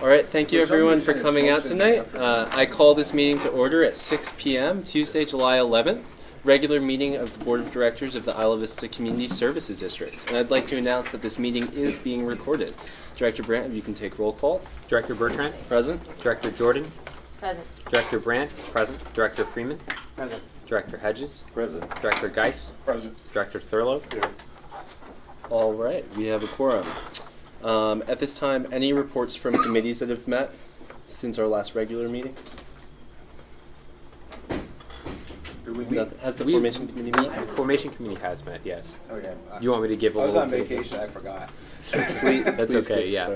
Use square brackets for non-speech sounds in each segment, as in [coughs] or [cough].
All right, thank you everyone for coming out tonight. Uh, I call this meeting to order at 6 p.m. Tuesday, July 11th, regular meeting of the Board of Directors of the Isla Vista Community Services District. And I'd like to announce that this meeting is being recorded. Director Brandt, if you can take roll call. Director Bertrand, Present. Director Jordan, Present. Director Brandt, present. Director Freeman, Present. Director Hedges, Present. Director Geis, Present. Director Thurlow. Here. All right, we have a quorum. Um, at this time, any reports from committees that have met since our last regular meeting? Nothing- Has the We- formation committee met? Formation Committee has met, yes. Okay. You want me to give a I was little on bit of- vacation, I forgot. Please- [laughs] That's please okay, yeah.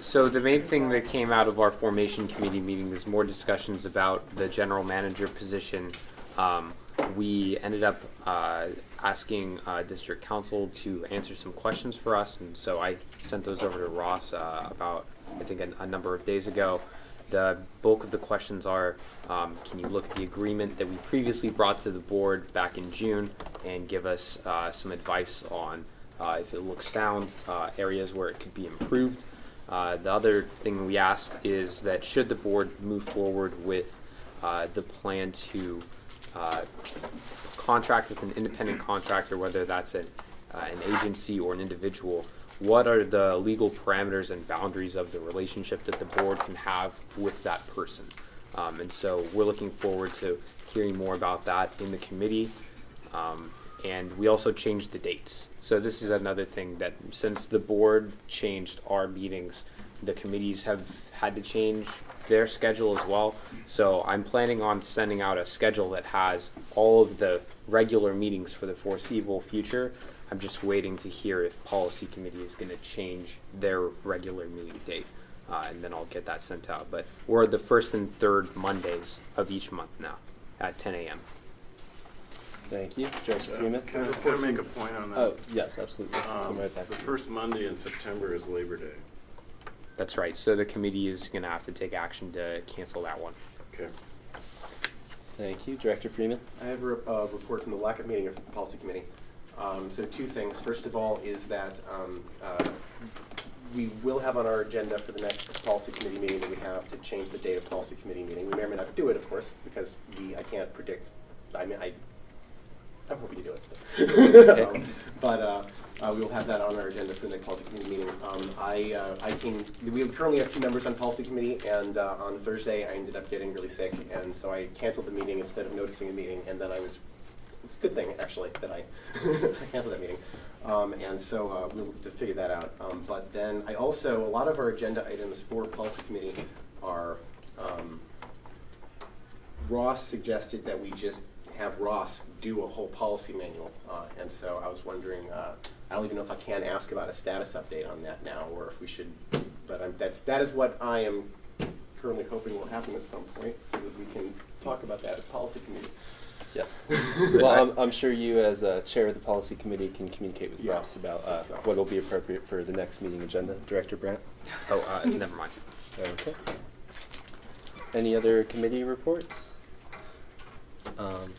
So the main thing that came out of our Formation Committee meeting is more discussions about the general manager position. Um, we ended up uh, asking uh, district counsel to answer some questions for us, and so I sent those over to Ross uh, about, I think, a, a number of days ago. The bulk of the questions are, um, can you look at the agreement that we previously brought to the board back in June and give us uh, some advice on uh, if it looks sound, uh, areas where it could be improved. Uh, the other thing we asked is that should the board move forward with the plan to uh, contract with an independent contractor, whether that's an, uh, an agency or an individual, what are the legal parameters and boundaries of the relationship that the board can have with that person? Um, and so we're looking forward to hearing more about that in the committee. Um, and we also changed the dates. So this is another thing that since the board changed our meetings, the committees have had to change their schedule as well. So I'm planning on sending out a schedule that has all of the regular meetings for the foreseeable future. I'm just waiting to hear if policy committee is gonna change their regular meeting date. Uh, and then I'll get that sent out. But we're the first and third Mondays of each month now at ten AM. Thank you. Director Freeman? Can I, can I make a point on that? Oh, yes, absolutely. Um, right The first Monday in September is Labor Day. That's right. So the committee is going to have to take action to cancel that one. Okay. Thank you. Director Freeman? I have a uh, report from the LACA meeting of the Policy Committee. Um, So two things. First of all is that um, uh, we will have on our agenda for the next Policy Committee meeting that we have to change the date of Policy Committee meeting. We may or may not do it, of course, because we, I can't predict, I mean, I, I'm hoping to do it. [laughs] Um, But uh, uh, we will have that on our agenda for the next Policy Committee meeting. Um, I, uh, I can, we currently have two members on Policy Committee, and uh, on Thursday, I ended up getting really sick, and so I canceled the meeting instead of noticing a meeting, and then I was it's a good thing, actually, that I [laughs] I canceled that meeting. Um, and so uh, we'll have to figure that out. Um, but then I also, a lot of our agenda items for policy committee are, um, Ross suggested that we just have Ross do a whole policy manual. Uh, and so I was wondering, uh, I don't even know if I can ask about a status update on that now, or if we should, but I'm, that's, that is what I am currently hoping will happen at some point, so that we can talk about that at policy committee. Yeah. [laughs] Well, I'm, I'm sure you, as uh, chair of the policy committee, can communicate with Yeah. Ross about uh, So- what will be appropriate for the next meeting agenda. Director Brandt? Oh, uh, never mind. Okay. Any other committee reports? Um,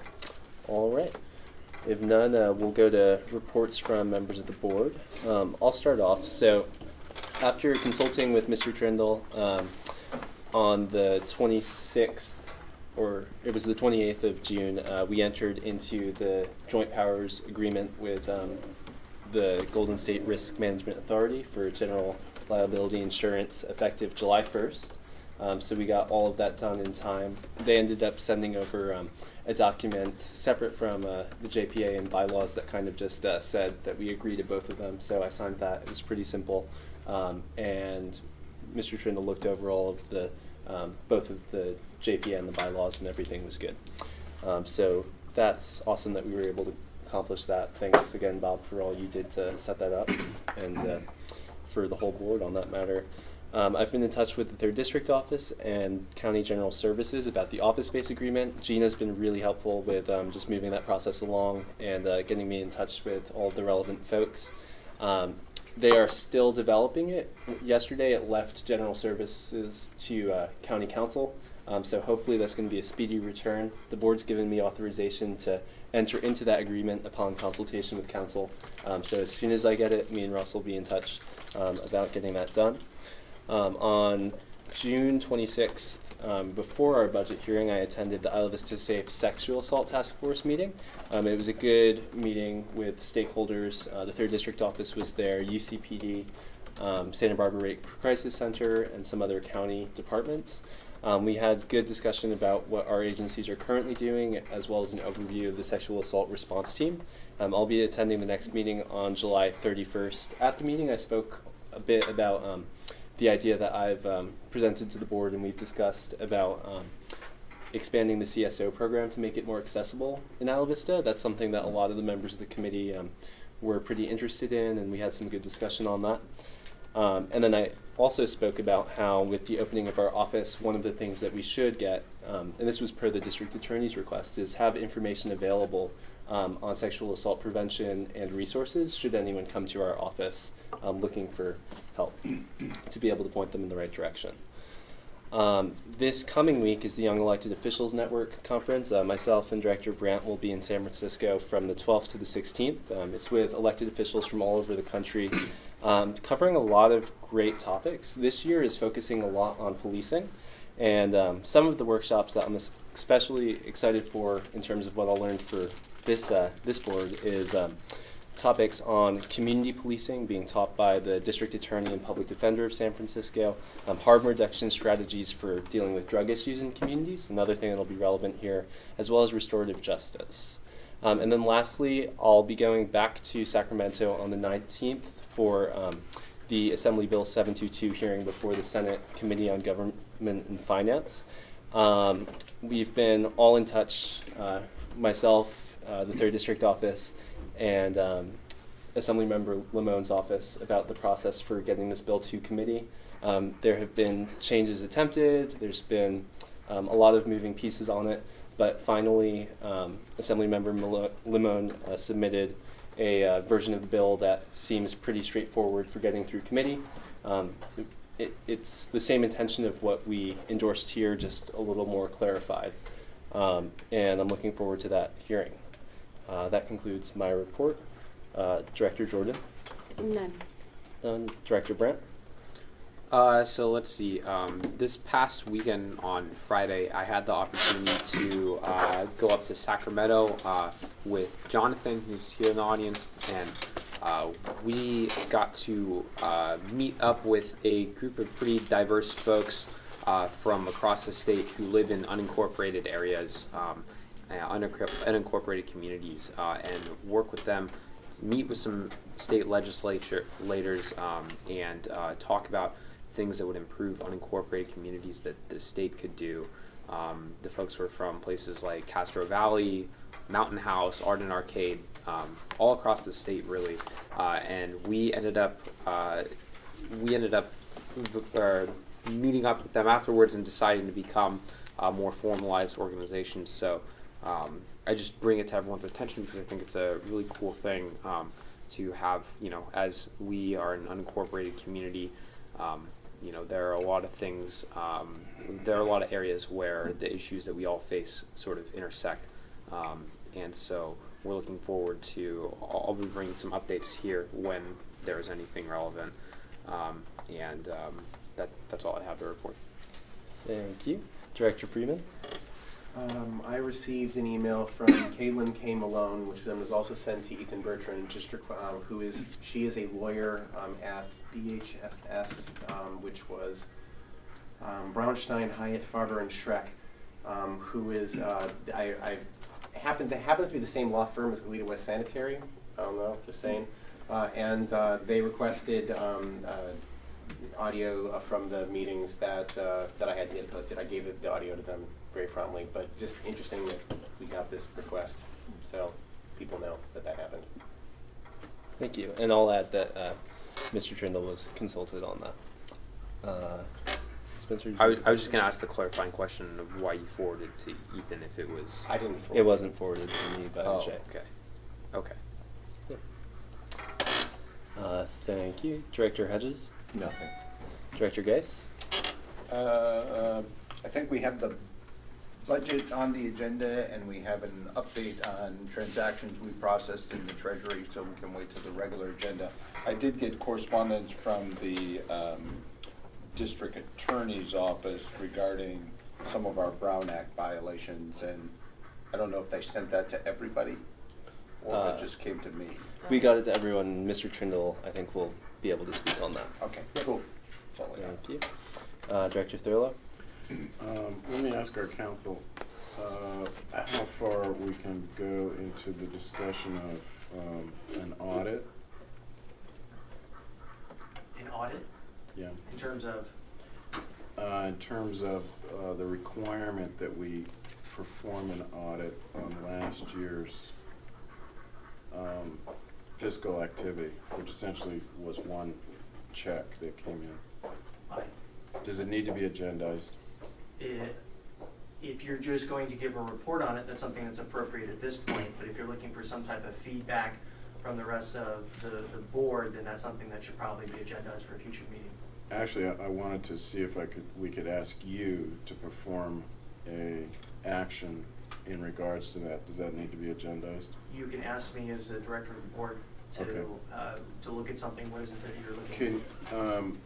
all right. If none, uh, we'll go to reports from members of the board. Um, I'll start off. So, after consulting with Mr. Trindle um, on the 26th, or it was the 28th of June, uh, we entered into the joint powers agreement with um, the Golden State Risk Management Authority for general liability insurance effective July 1st. Um, so we got all of that done in time. They ended up sending over um, a document separate from uh, the JPA and bylaws that kind of just uh, said that we agree to both of them. So I signed that. It was pretty simple. Um, and Mr. Trindle looked over all of the, um, both of the JPA and the bylaws and everything was good. Um, so that's awesome that we were able to accomplish that. Thanks again, Bob, for all you did to set that up and uh, for the whole board on that matter. Um, I've been in touch with the third district office and county general services about the office space agreement. Gina's been really helpful with um, just moving that process along and uh, getting me in touch with all the relevant folks. Um, they are still developing it. Yesterday, it left general services to uh, county counsel. Um, so hopefully that's going to be a speedy return. The board's given me authorization to enter into that agreement upon consultation with counsel. Um, so as soon as I get it, me and Russ will be in touch um, about getting that done. Um, on June 26th, um, before our budget hearing, I attended the Isla Vista Safe Sexual Assault Task Force meeting. Um, it was a good meeting with stakeholders. Uh, the Third District Office was there, UCPD, um, Santa Barbara Rape Crisis Center, and some other county departments. Um, we had good discussion about what our agencies are currently doing, as well as an overview of the sexual assault response team. Um, I'll be attending the next meeting on July 31st. At the meeting, I spoke a bit about um, the idea that I've um, presented to the board and we've discussed about um, expanding the CSO program to make it more accessible in Isla Vista. That's something that a lot of the members of the committee um, were pretty interested in, and we had some good discussion on that. Um, and then I also spoke about how, with the opening of our office, one of the things that we should get, um, and this was per the district attorney's request, is have information available um, on sexual assault prevention and resources should anyone come to our office um, looking for help to be able to point them in the right direction. Um, this coming week is the Young Elected Officials Network Conference. Uh, myself and Director Brandt will be in San Francisco from the 12th to the 16th. Um, it's with elected officials from all over the country, um, covering a lot of great topics. This year is focusing a lot on policing, and um, some of the workshops that I'm especially excited for in terms of what I'll learn for this uh, this board is. Um, topics on community policing being taught by the district attorney and public defender of San Francisco, um, harm reduction strategies for dealing with drug issues in communities, another thing that will be relevant here, as well as restorative justice. Um, and then lastly, I'll be going back to Sacramento on the 19th for um, the Assembly Bill 722 hearing before the Senate Committee on Government and Finance. Um, we've been all in touch, uh, myself, uh, the third district office, and um, Assemblymember Limón's office about the process for getting this bill to committee. Um, there have been changes attempted. There's been um, a lot of moving pieces on it, but finally, um, Assemblymember Malo- Limón uh, submitted a uh, version of the bill that seems pretty straightforward for getting through committee. Um, it, it's the same intention of what we endorsed here, just a little more clarified. Um, and I'm looking forward to that hearing. Uh, that concludes my report. Uh, Director Jordan, None. none. Director Brandt, Uh, so let's see. Um, this past weekend on Friday, I had the opportunity to uh, go up to Sacramento uh, with Jonathan, who's here in the audience, and uh, we got to uh, meet up with a group of pretty diverse folks uh, from across the state who live in unincorporated areas, um, uh, unincorporated communities, uh, and work with them meet with some state legislators um, and talk about things that would improve unincorporated communities that the state could do. Um, the folks were from places like Castro Valley, Mountain House, Arden Arcade, um, all across the state, really. Uh, and we ended up uh, we ended up uh, meeting up with them afterwards and deciding to become uh, more formalized organizations. So um, I just bring it to everyone's attention because I think it's a really cool thing um, to have. You know, as we are an unincorporated community, um, you know, there are a lot of things. Um, there are a lot of areas where the issues that we all face sort of intersect, um, and so we're looking forward to. I'll I'll be bringing some updates here when there is anything relevant, um, and um, that that's all I have to report. thank you. Director Freeman, Um, I received an email from Caitlin K. Malone, which then was also sent to Ethan Bertrand, just requ- um, who is she is a lawyer um, at BHFS, um, which was um, Brownstein, Hyatt, Farber, and Schreck, um, who is uh, I, I happen that happens to be the same law firm as Goleta West Sanitary. I don't know, just saying. Uh, and uh, they requested um, uh, audio from the meetings that uh, that I had to get posted. I gave the audio to them very promptly, but just interesting that we got this request, so people know that that happened. thank you. And I'll add that uh, Mr. Trindle was consulted on that. Uh, Spencer, I was, I was just going to ask the clarifying question of why you forwarded to Ethan if it was. I didn't. it wasn't forwarded to me by Oh, Jay. okay. Okay. Uh, thank you. Director Hedges, Nothing. Director Geis, Uh, I think we have the budget on the agenda and we have an update on transactions we processed in the treasury, so we can wait till the regular agenda. I did get correspondence from the um, district attorney's office regarding some of our Brown Act violations, and I don't know if they sent that to everybody, or if Uh, it just came to me. We got it to everyone. Mr. Trindle, I think, will be able to speak on that. Okay, cool. That's all I got. Thank you. Uh, Director Thurlow? Um, let me ask our counsel, uh, how far we can go into the discussion of, um, an audit? An audit Yeah, in terms of, uh, in terms of, uh, the requirement that we perform an audit on last year's, um, fiscal activity, which essentially was one check that came in. I, Does it need to be agendized? it, if you're just going to give a report on it, that's something that's appropriate at this point. But if you're looking for some type of feedback from the rest of the, the board, then that's something that should probably be agendized for a future meeting. Actually, I, I wanted to see if I could, we could ask you to perform a action in regards to that. Does that need to be agendized? You can ask me as a director of the board Okay. to, uh, to look at something, what is it that you're looking? Can, um,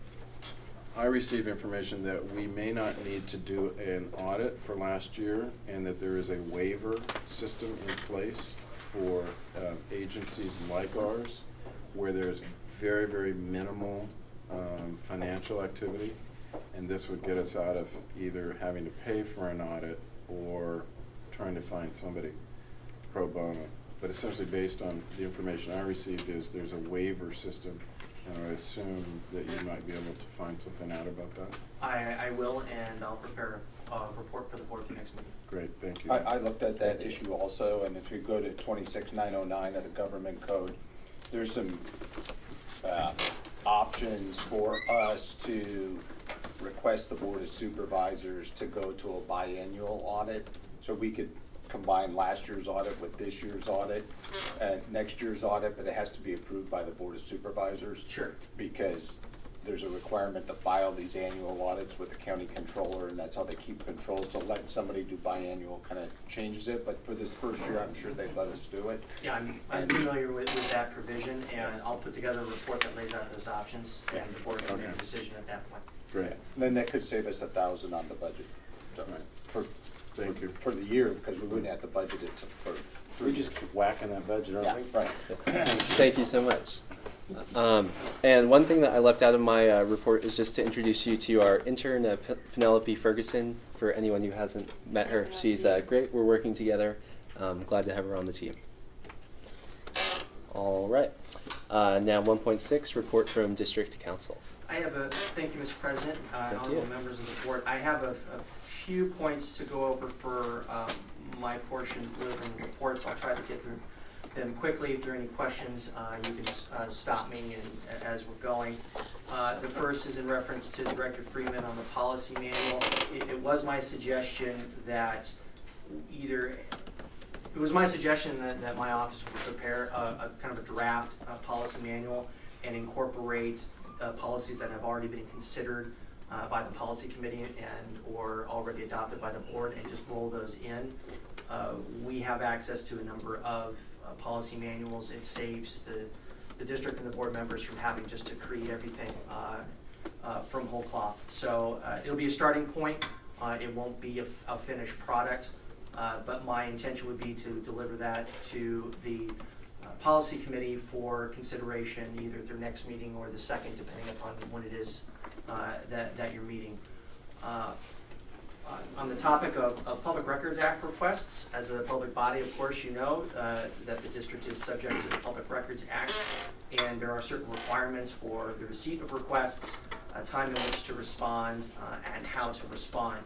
I received information that we may not need to do an audit for last year and that there is a waiver system in place for, um, agencies like ours where there's very, very minimal, um, financial activity. And this would get us out of either having to pay for an audit or trying to find somebody pro bono. But essentially, based on the information I received, is there's a waiver system, and I assume that you might be able to find something out about that. I, I will, and I'll prepare a report for the board for next meeting. Great, thank you. I, I looked at that issue also, and if you go to twenty-six nine oh nine of the government code, there's some, uh, options for us to request the board of supervisors to go to a biannual audit. So we could combine last year's audit with this year's audit, and next year's audit, but it has to be approved by the board of supervisors. Sure. Because there's a requirement to file these annual audits with the county controller, and that's how they keep control. So letting somebody do biannual kind of changes it, but for this first year, I'm sure they'd let us do it. Yeah, I'm, I'm familiar with, with that provision, and I'll put together a report that lays out those options, and the board can make a decision at that point. Great, Then that could save us a thousand on the budget. So, Right. For, thank you. for the year, because we wouldn't have to budget it to- for. We just keep whacking that budget, Yeah, aren't we? right. [coughs] Thank you so much. Um, and one thing that I left out of my uh, report is just to introduce you to our intern, uh, Penelope Ferguson. For anyone who hasn't met her, she's uh, great. We're working together. Um, glad to have her on the team. All right. Uh, now, 1.6 report from District Counsel. I have a, thank you, Mr. President, uh, honorable members of the board. I have a, a few points to go over for, um, my portion within the reports. I'll try to get through them quickly. If there are any questions, uh, you can, uh, stop me and, as we're going. Uh, the first is in reference to Director Freeman on the policy manual. It, it was my suggestion that either, it was my suggestion that, that my office would prepare a, a kind of a draft, uh, policy manual and incorporate policies that have already been considered uh, by the policy committee and or already adopted by the board and just roll those in. Uh, We have access to a number of uh, policy manuals. It saves the, the district and the board members from having just to create everything uh, uh, from whole cloth. So uh, it'll be a starting point. It won't be a, finished product. But my intention would be to deliver that to the policy committee for consideration either at their next meeting or the second, depending upon when it is that, that you're meeting. On- On the topic of, of Public Records Act requests, as a public body, of course, you know uh, that the district is subject to the Public Records Act, and there are certain requirements for the receipt of requests, a time in which to respond, uh, and how to respond.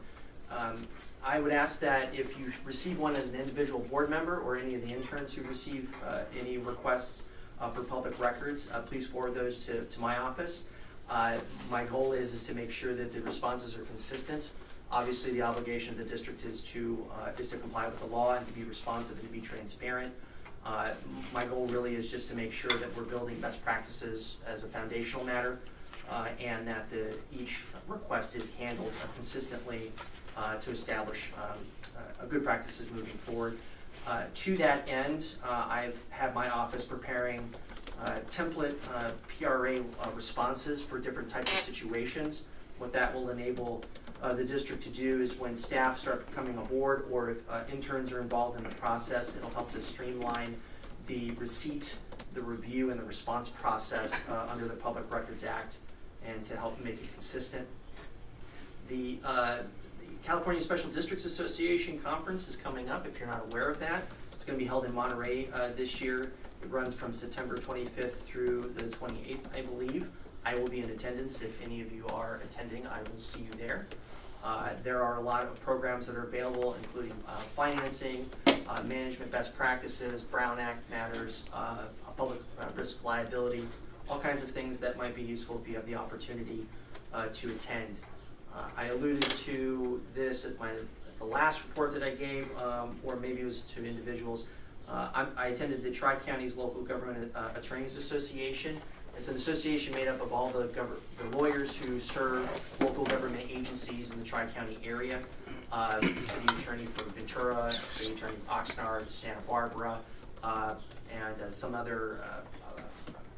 Um, I would ask that if you receive one as an individual board member or any of the interns who receive uh, any requests uh, for public records, uh, please forward those to, to my office. Uh, My goal is, is to make sure that the responses are consistent. Obviously, the obligation of the district is to, uh, is to comply with the law and to be responsive and to be transparent. Uh, My goal really is just to make sure that we're building best practices as a foundational matter uh, and that the, each request is handled consistently uh, to establish um, good practices moving forward. Uh, To that end, uh, I've had my office preparing template PRA responses for different types of situations. what that will enable uh, the district to do is when staff start coming aboard or if uh, interns are involved in the process, it'll help to streamline the receipt, the review, and the response process uh, under the Public Records Act and to help make it consistent. The, uh, the California Special Districts Association Conference is coming up, if you're not aware of that. It's gonna be held in Monterey, uh, this year. It runs from September twenty-fifth through the twenty-eighth, I believe. I will be in attendance. If any of you are attending, I will see you there. Uh, there are a lot of programs that are available, including, uh, financing, uh, management best practices, Brown Act matters, uh, public uh, risk liability, all kinds of things that might be useful if you have the opportunity, uh, to attend. I alluded to this at my, at the last report that I gave, um, or maybe it was to individuals. I'm, I attended the Tri-Counties Local Government Attorneys Association. It's an association made up of all the the lawyers who serve local government agencies in the Tri-County area. Uh, the city attorney for Ventura, city attorney Oxnard, Santa Barbara, uh, and uh, some other, uh, uh,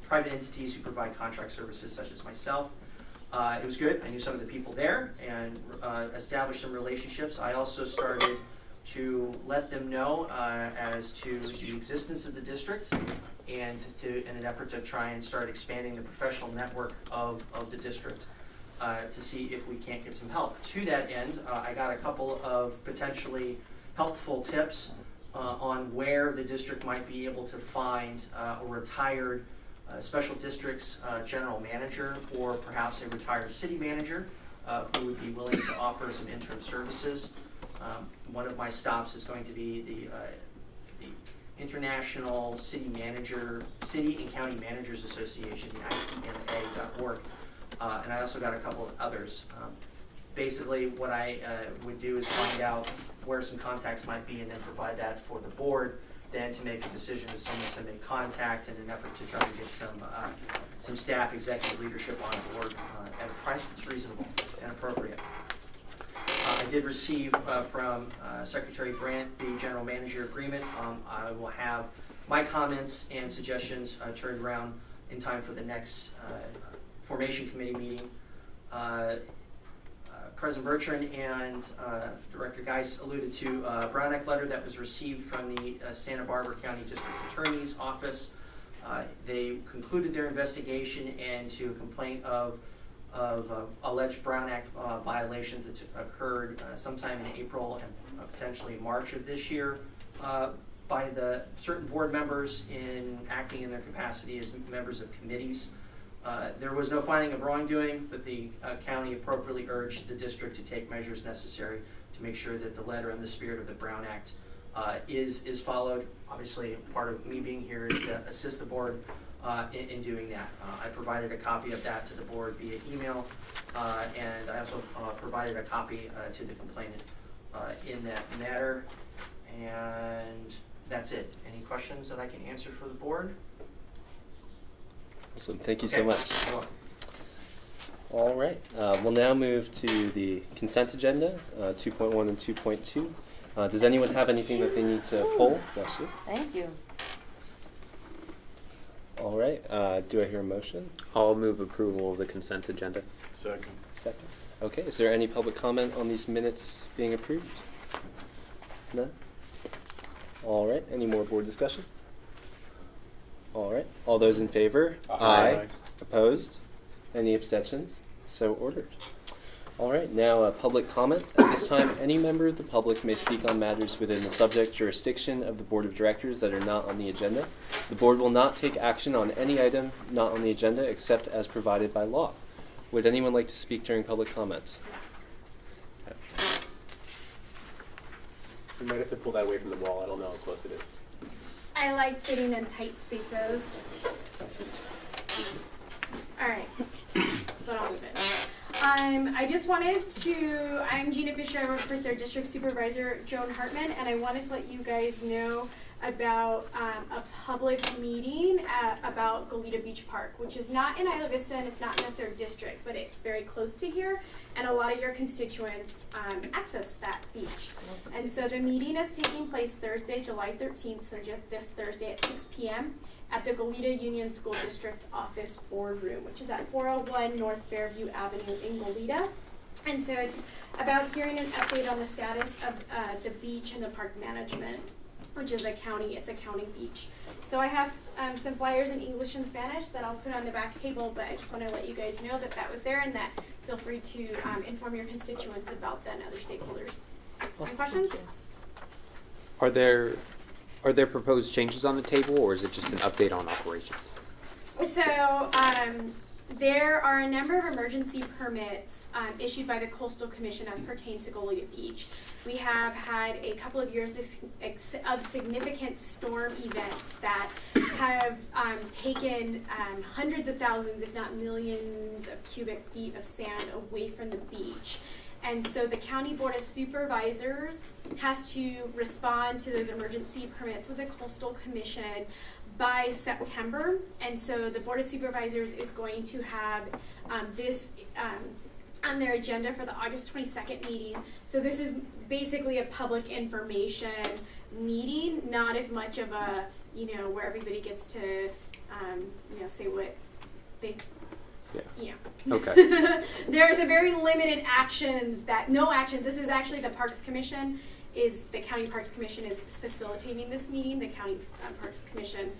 private entities who provide contract services such as myself. Uh, it was good. I knew some of the people there and uh, established some relationships. I also started to let them know uh, as to the existence of the district and to, in an effort to try and start expanding the professional network of, of the district uh, to see if we can't get some help. To that end, uh, I got a couple of potentially helpful tips uh, on where the district might be able to find uh, a retired uh, special districts uh, general manager or perhaps a retired city manager who would be willing to offer some interim services. Um, One of my stops is going to be the International City Manager, City and County Managers Association, the ICMA.org. Uh, and I also got a couple of others. Um, Basically, what I uh, would do is find out where some contacts might be and then provide that for the board, then to make a decision as someone to make contact in an effort to try to get some, uh, some staff, executive leadership on board uh, at a price that's reasonable and appropriate. I did receive uh, from uh, Secretary Brandt the general manager agreement. Um, I will have my comments and suggestions uh, turned around in time for the next formation committee meeting. President Bertrand and uh, Director Geis alluded to a Brown Act letter that was received from the uh, Santa Barbara County District Attorney's Office. Uh, They concluded their investigation into a complaint of of uh, alleged Brown Act uh, violations that occurred uh, sometime in April and potentially March of this year uh, by the certain board members in acting in their capacity as members of committees. Uh, There was no finding of wrongdoing, but the uh, county appropriately urged the district to take measures necessary to make sure that the letter and the spirit of the Brown Act is, is followed. Obviously, part of me being here is to assist the board uh, in, in doing that. Uh, I provided a copy of that to the board via email, uh, and I also uh, provided a copy uh, to the complainant uh, in that matter. And that's it. Any questions that I can answer for the board? Awesome, thank you so much. All right, uh, we'll now move to the consent agenda, uh, 2.1 and 2.2. Uh, Does anyone have anything that they need to pull? Bless you. Thank you. All right, uh, do I hear a motion? I'll move approval of the consent agenda. Second. Second. Okay, is there any public comment on these minutes being approved? None? All right, any more board discussion? All right, all those in favor? Aye. Opposed? Any abstentions? So ordered. All right, now uh, public comment. At this time, any member of the public may speak on matters within the subject jurisdiction of the Board of Directors that are not on the agenda. The board will not take action on any item not on the agenda except as provided by law. Would anyone like to speak during public comment? We might have to pull that away from the wall. I don't know how close it is. I like getting in tight spaces. All right, but I'll move it. Um, I just wanted to, I'm Gina Fisher, I work for Third District Supervisor Joan Hartmann, and I wanted to let you guys know about um, a public meeting at, about Goleta Beach Park, which is not in Isla Vista and it's not in the third district, but it's very close to here, and a lot of your constituents um, access that beach. And so the meeting is taking place Thursday, July 13th, so just this Thursday at 6 p.m. at the Goleta Union School District Office Boardroom, which is at 401 North Fairview Avenue in Goleta. And so it's about hearing an update on the status of uh, the beach and the park management, which is a county, it's a county beach. So I have um, some flyers in English and Spanish that I'll put on the back table, but I just want to let you guys know that that was there and that feel free to um, inform your constituents about that and other stakeholders. Any questions? Are there, are there proposed changes on the table, or is it just an update on operations? So, um, there are a number of emergency permits, um, issued by the coastal commission as pertains to Goleta Beach. We have had a couple of years of significant storm events that have, um, taken, um, hundreds of thousands, if not millions of cubic feet of sand away from the beach. And so the county board of supervisors has to respond to those emergency permits with the coastal commission by September. And so the board of supervisors is going to have um, this um, on their agenda for the August twenty-second meeting. So this is basically a public information meeting, not as much of a, you know, where everybody gets to, um, you know, say what they, Yeah. you know. Okay. [laughs] There's a very limited actions that, no action, this is actually the Parks Commission, is, the County Parks Commission is facilitating this meeting, the County uh, Parks Commission.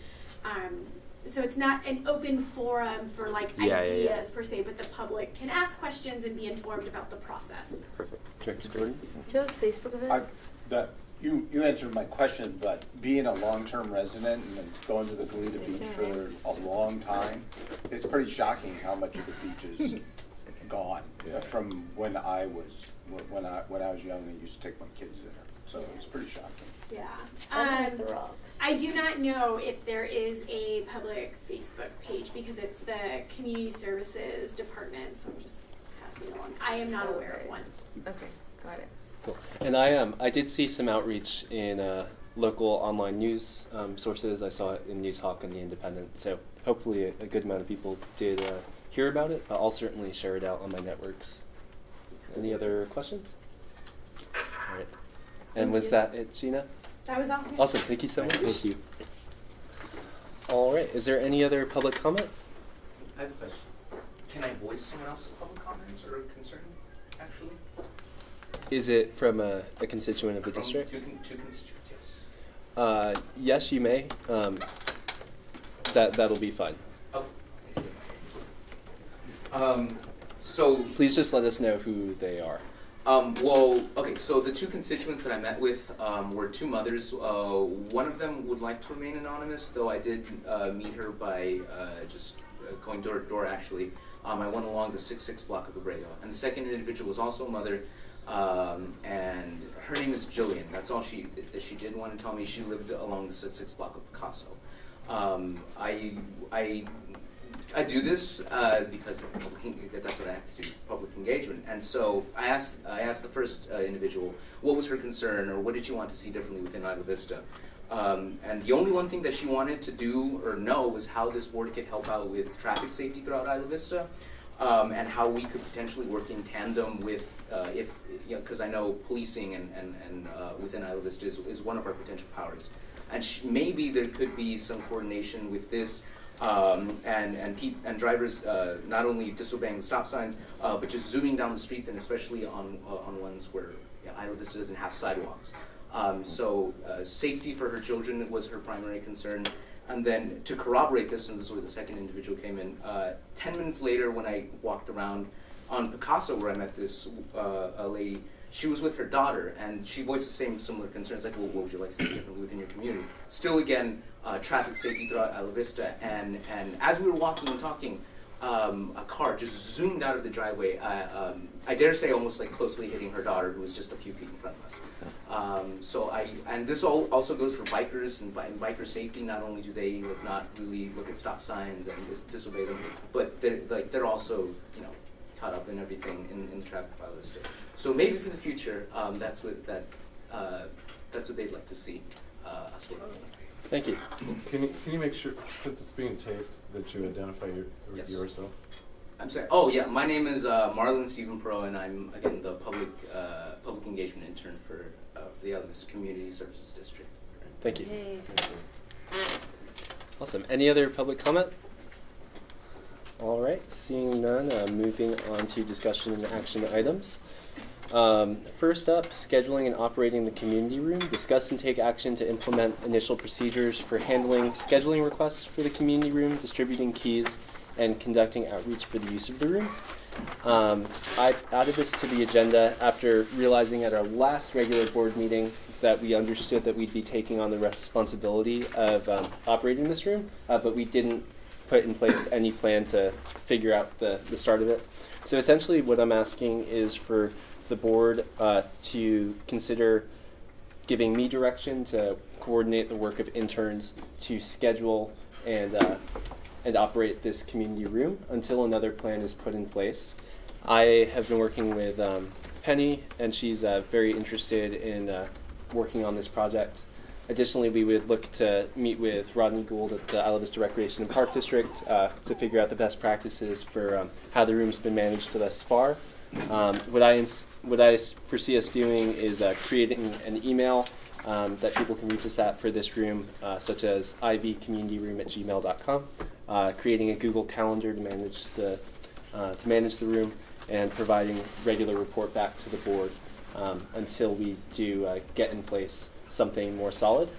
Um, so it's not an open forum for like Yeah, yeah, ideas yeah. per se, but the public can ask questions and be informed about the process. Perfect. Director Jordan? Do you have a Facebook event? I, that, you, you answered my question, but being a long-term resident and going to the Goleta Beach for a long time, it's pretty shocking how much of the beach is [laughs] gone Yeah. from when I was, when I, when I was young and used to take my kids there. So it's pretty shocking. Yeah. I like Um, the rocks. I do not know if there is a public Facebook page because it's the Community Services Department, so I'm just passing along. I am not aware of one. Okay, got it. Cool. And I um I did see some outreach in uh, local online news um, sources. I saw it in Noozhawk and the Independent. So hopefully a, a good amount of people did uh, hear about it. I'll certainly share it out on my networks. Any other questions? All right. And Thank was you. that it, Gina? That was all. Awesome. Thank you so much. Thank you. All right. Is there any other public comment? I have a question. Can I voice someone else's public comments or concern, actually? Is it from a, a constituent of the From district? Two, con- two constituents, yes. Uh, yes, you may. Um, that that'll be fine. Oh. Um, so, Please just let us know who they are. um, well, okay, so the two constituents that I met with, um, were two mothers. Uh, one of them would like to remain anonymous, though I did, uh, meet her by, uh, just uh, going door to door, actually. Um, I went along the six six block of Abrego. And the second individual was also a mother, um, and her name is Jillian. That's all she, that she did want to tell me. She lived along the six block of Picasso. Um, I, I, I do this uh, because that's what I have to do, public engagement. And so I asked, I asked the first uh, individual what was her concern or what did she want to see differently within Isla Vista. Um, and the only one thing that she wanted to do or know was how this board could help out with traffic safety throughout Isla Vista. Um, and how we could potentially work in tandem with, uh, if, you know, because I know policing and, and, and uh, within Isla Vista is, is one of our potential powers. And maybe there could be some coordination with this um, and and, and drivers uh, not only disobeying the stop signs, uh, but just zooming down the streets, and especially on uh, on ones where Isla Vista doesn't have sidewalks. Um, so uh, safety for her children was her primary concern. And then to corroborate this, and this is where the second individual came in. Uh, Ten minutes later, when I walked around on Picasso, where I met this uh, lady, she was with her daughter, and she voiced the same similar concerns, like, well, what would you like to see differently within your community? Still, again, uh, traffic safety throughout Isla Vista, and, and as we were walking and talking, um, a car just zoomed out of the driveway. Uh, um, I dare say, almost like closely hitting her daughter, who was just a few feet in front of us. Um, so I, and this all also goes for bikers and, bi- and biker safety. Not only do they like, not really look at stop signs and dis- disobey them, but they're like they're also you know caught up in everything in, in the traffic file list. So maybe for the future, um, that's what that uh, that's what they'd like to see. uh, us working. Thank you. Can you, can you make sure, since it's being taped, that you identify your, Yes. yourself? I'm sorry. Oh yeah, my name is uh, Marlon Stephen Pro, and I'm again the public uh, public engagement intern for uh, for the Alabama Community Services District. Thank you. Yay. Awesome. Any other public comment? All right, seeing none, uh, moving on to discussion and action items. Um, first up, scheduling and operating the community room. Discuss and take action to implement initial procedures for handling scheduling requests for the community room, distributing keys, and conducting outreach for the use of the room. Um, I've added this to the agenda after realizing at our last regular board meeting that we understood that we'd be taking on the responsibility of um, operating this room, uh, but we didn't put in place any plan to figure out the, the start of it. So essentially, what I'm asking is for the board uh, to consider giving me direction to coordinate the work of interns to schedule and uh, and operate this community room until another plan is put in place. I have been working with um, Penny, and she's uh, very interested in uh, working on this project. Additionally, we would look to meet with Rodney Gould at the Isla Vista Recreation and Park District uh, to figure out the best practices for um, how the room's been managed thus far. Um, what I what I foresee us doing is uh, creating an email um, that people can reach us at for this room, uh, such as ivcommunityroom at gmail.com, uh, creating a Google Calendar to manage the uh, to manage the room, and providing regular report back to the board um, until we do uh, get in place something more solid.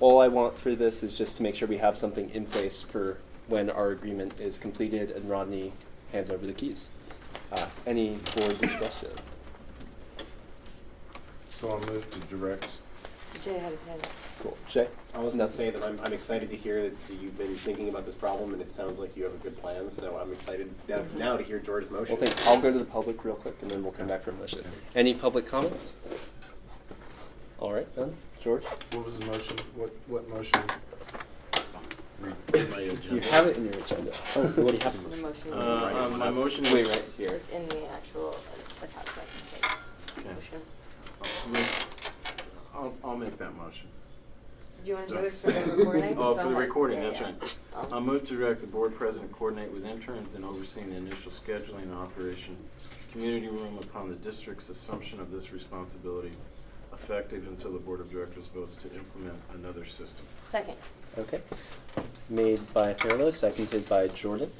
All I want for this is just to make sure we have something in place for when our agreement is completed and Rodney hands over the keys. Uh, any board discussion? So I'll move to direct. Jay had his hand up. Cool. Jay? I was No. gonna say that I'm, I'm excited to hear that you've been thinking about this problem, and it sounds like you have a good plan, so I'm excited now- now to hear George's motion. Well, thank, I'll go to the public real quick and then we'll come back for a motion. Any public comment? All right, then. George? What was the motion? What, what motion? My agenda. You have it in your agenda. Oh, what do you have? The motion. Uh, um, my motion is. Wait, right here. It's in the actual attachment. Okay. Motion. I'll make- I'll, I'll make that motion. Do you want to do it for the [laughs] recording? Oh, for the recording, Yeah, that's yeah. right. I'll- I'll move to direct the board president coordinate with interns in overseeing the initial scheduling and operation community room upon the district's assumption of this responsibility, effective until the board of directors votes to implement another system. Second. Okay. Made by Thurlow, seconded by Jordan.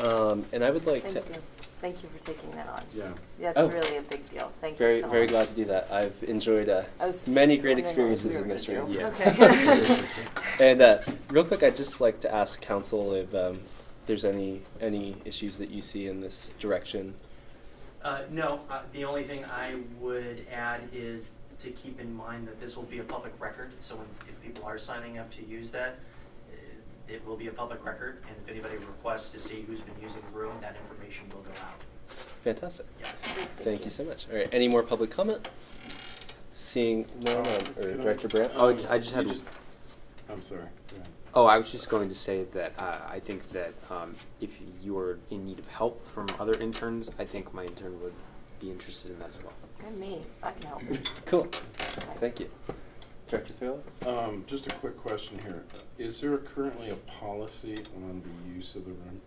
Um, and I would like Thank to. you. Thank you for taking that on. Yeah. That's Oh. really a big deal. Thank Very, you so very much. glad to do that. I've enjoyed uh, many great experiences we in this room. Yeah. Okay. [laughs] [laughs] and uh, real quick, I'd just like to ask counsel if um, there's any any issues that you see in this direction. Uh, no, uh, the only thing I would add is to keep in mind that this will be a public record, so when, if people are signing up to use that, uh, it will be a public record, and if anybody requests to see who's been using the room, that information will go out. Fantastic. Yeah. Thank you so much. All right. Any more public comment? Seeing none, um, or Can I- Director Brandt? Oh, I just You had- I'm sorry. Oh, I was just going to say that uh, I think that um, if you are in need of help from other interns, I think my intern would be interested in that as well. And me. I can help. Cool. Thank you. Director Thurlow? Um, just a quick question here. Is there currently a policy on the use of the room?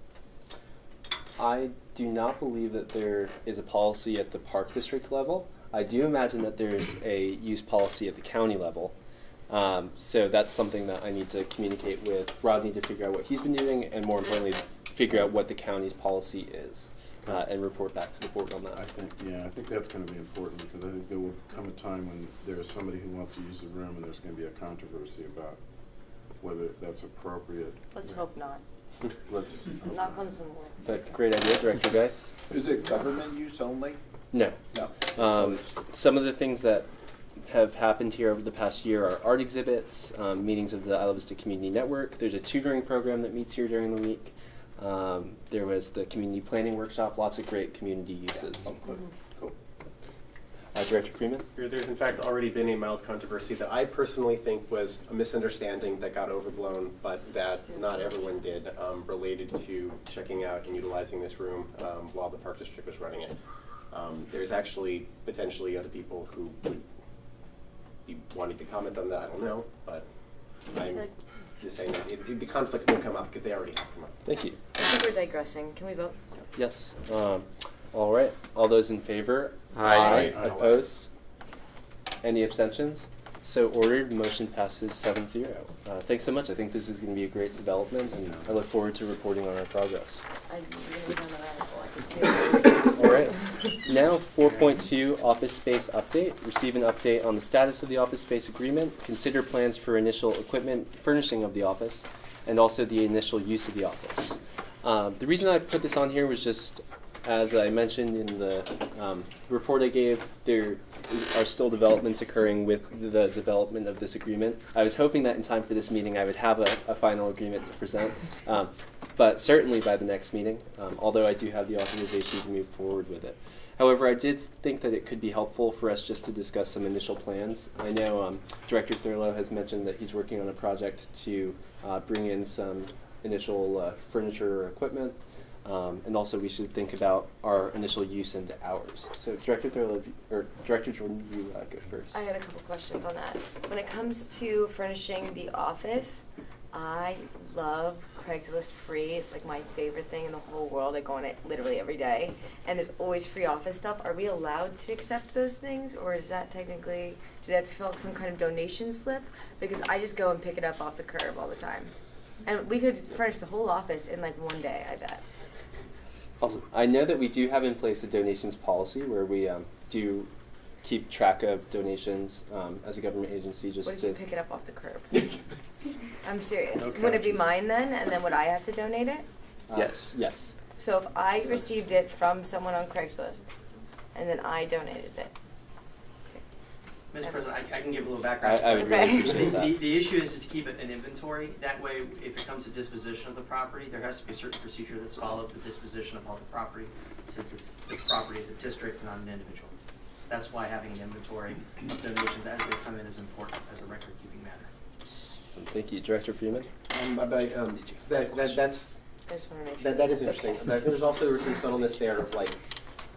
I do not believe that there is a policy at the park district level. I do imagine that there's a use policy at the county level. Um, so that's something that I need to communicate with Rodney to figure out what he's been doing, and more importantly, figure out what the county's policy is, uh, and report back to the board on that. I think, yeah, I think that's gonna be important, because I think there will come a time when there's somebody who wants to use the room, and there's gonna be a controversy about whether that's appropriate. Let's hope not. Let's. Knock on some wood. But great idea, Director Geis. Is it government use only? No. No. Um, some of the things that have happened here over the past year are art exhibits, um, meetings of the Isla Vista Community Network. There's a tutoring program that meets here during the week. Um, there was the community planning workshop. Lots of great community uses. Oh, cool. Cool. Uh, Director Freeman. There- There's in fact already been a mild controversy that I personally think was a misunderstanding that got overblown, but that not everyone did, um, related to checking out and utilizing this room um, while the park district was running it. Um, There's actually potentially other people who would be wanting to comment on that, I don't know, but I'm just saying that it, the conflicts won't come up because they already have come up. Thank you. I think we're digressing. Can we vote? Yes. All right. All those in favor? Aye. Aye. Opposed? Any abstentions? So ordered. Motion passes 7-0. Uh, thanks so much. I think this is going to be a great development, and I look forward to reporting on our progress. I didn't know that article. I could do it. All right. Now, 4.2 office space update. Receive an update on the status of the office space agreement. Consider plans for initial equipment furnishing of the office, and also the initial use of the office. Um, the reason I put this on here was just, as I mentioned in the um, report I gave, there is, are still developments occurring with the development of this agreement. I was hoping that in time for this meeting, I would have a, a final agreement to present. Um, but certainly by the next meeting, um, although I do have the authorization to move forward with it. However, I did think that it could be helpful for us just to discuss some initial plans. I know um, Director Thurlow has mentioned that he's working on a project to uh, bring in some initial uh, furniture or equipment, um, and also we should think about our initial use into hours. So, Director Thurlow, or Director Jordan, you uh, go first. I had a couple questions on that. When it comes to furnishing the office, I love Craigslist free. It's like my favorite thing in the whole world. I go on it literally every day, and there's always free office stuff. Are we allowed to accept those things, or is that technically do they have to fill out some kind of donation slip? Because I just go and pick it up off the curb all the time, and we could furnish the whole office in like one day. I bet. Awesome. I know that we do have in place a donations policy where we um, do keep track of donations um, as a government agency just What if to. you pick it up off the curb? [laughs] I'm serious. No would it be mine then, and then would I have to donate it? uh, Yes. Yes. So if I received it from someone on Craigslist, and then I donated it, Mr. President, I, I can give a little background. I, I would really appreciate The, that. the issue is to keep it an inventory. That way, if it comes to disposition of the property, there has to be a certain procedure that's followed for disposition of all the property, since it's, it's property of the district, and not an individual. That's why having an inventory of donations as they come in is important as a record-keeping matter. Thank you, Director Freeman. Um, but, but, um, that, that, that's, I just want to make sure. that, that is interesting. okay. But I think there's also some subtleness there of like,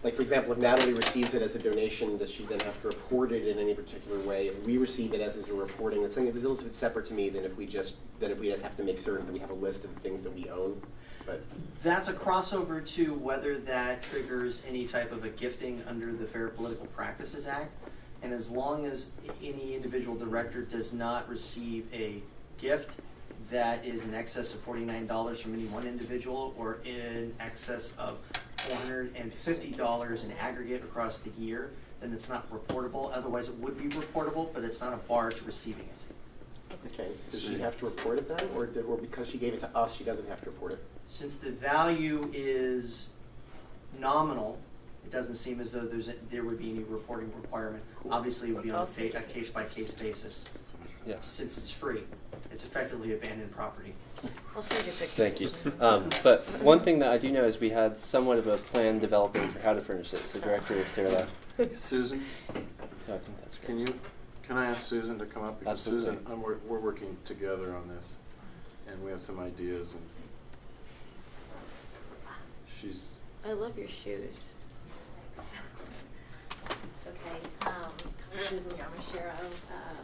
like for example, if Natalie receives it as a donation, does she then have to report it in any particular way? If we receive it as, as a reporting, that's something that's a little bit separate to me than if we just, than if we just have to make certain that we have a list of the things that we own. But, That's a crossover to whether that triggers any type of a gifting under the Fair Political Practices Act. And as long as any individual director does not receive a gift that is in excess of forty-nine dollars from any one individual or in excess of four hundred and fifty dollars in aggregate across the year, then it's not reportable. Otherwise, it would be reportable, but it's not a bar to receiving it. okay, does she have to report it then? Or, did- or because she gave it to us, she doesn't have to report it? Since the value is nominal, it doesn't seem as though there's, a- there would be any reporting requirement. Obviously, it would be on a Also- fa- a case-by-case basis. Yes. Since it's free, it's effectively abandoned property. I'll send you a picture. Thank you. Um, but one thing that I do know is we had somewhat of a plan developing for how to furnish it. So, Director Thurlow, Susan, I think that's great. can you, can I ask Susan to come up? Because Absolutely. Susan, I'm, we're, we're working together on this, and we have some ideas, and she's, I love your shoes. [laughs] Okay, um, Susan Yamashiro, uh,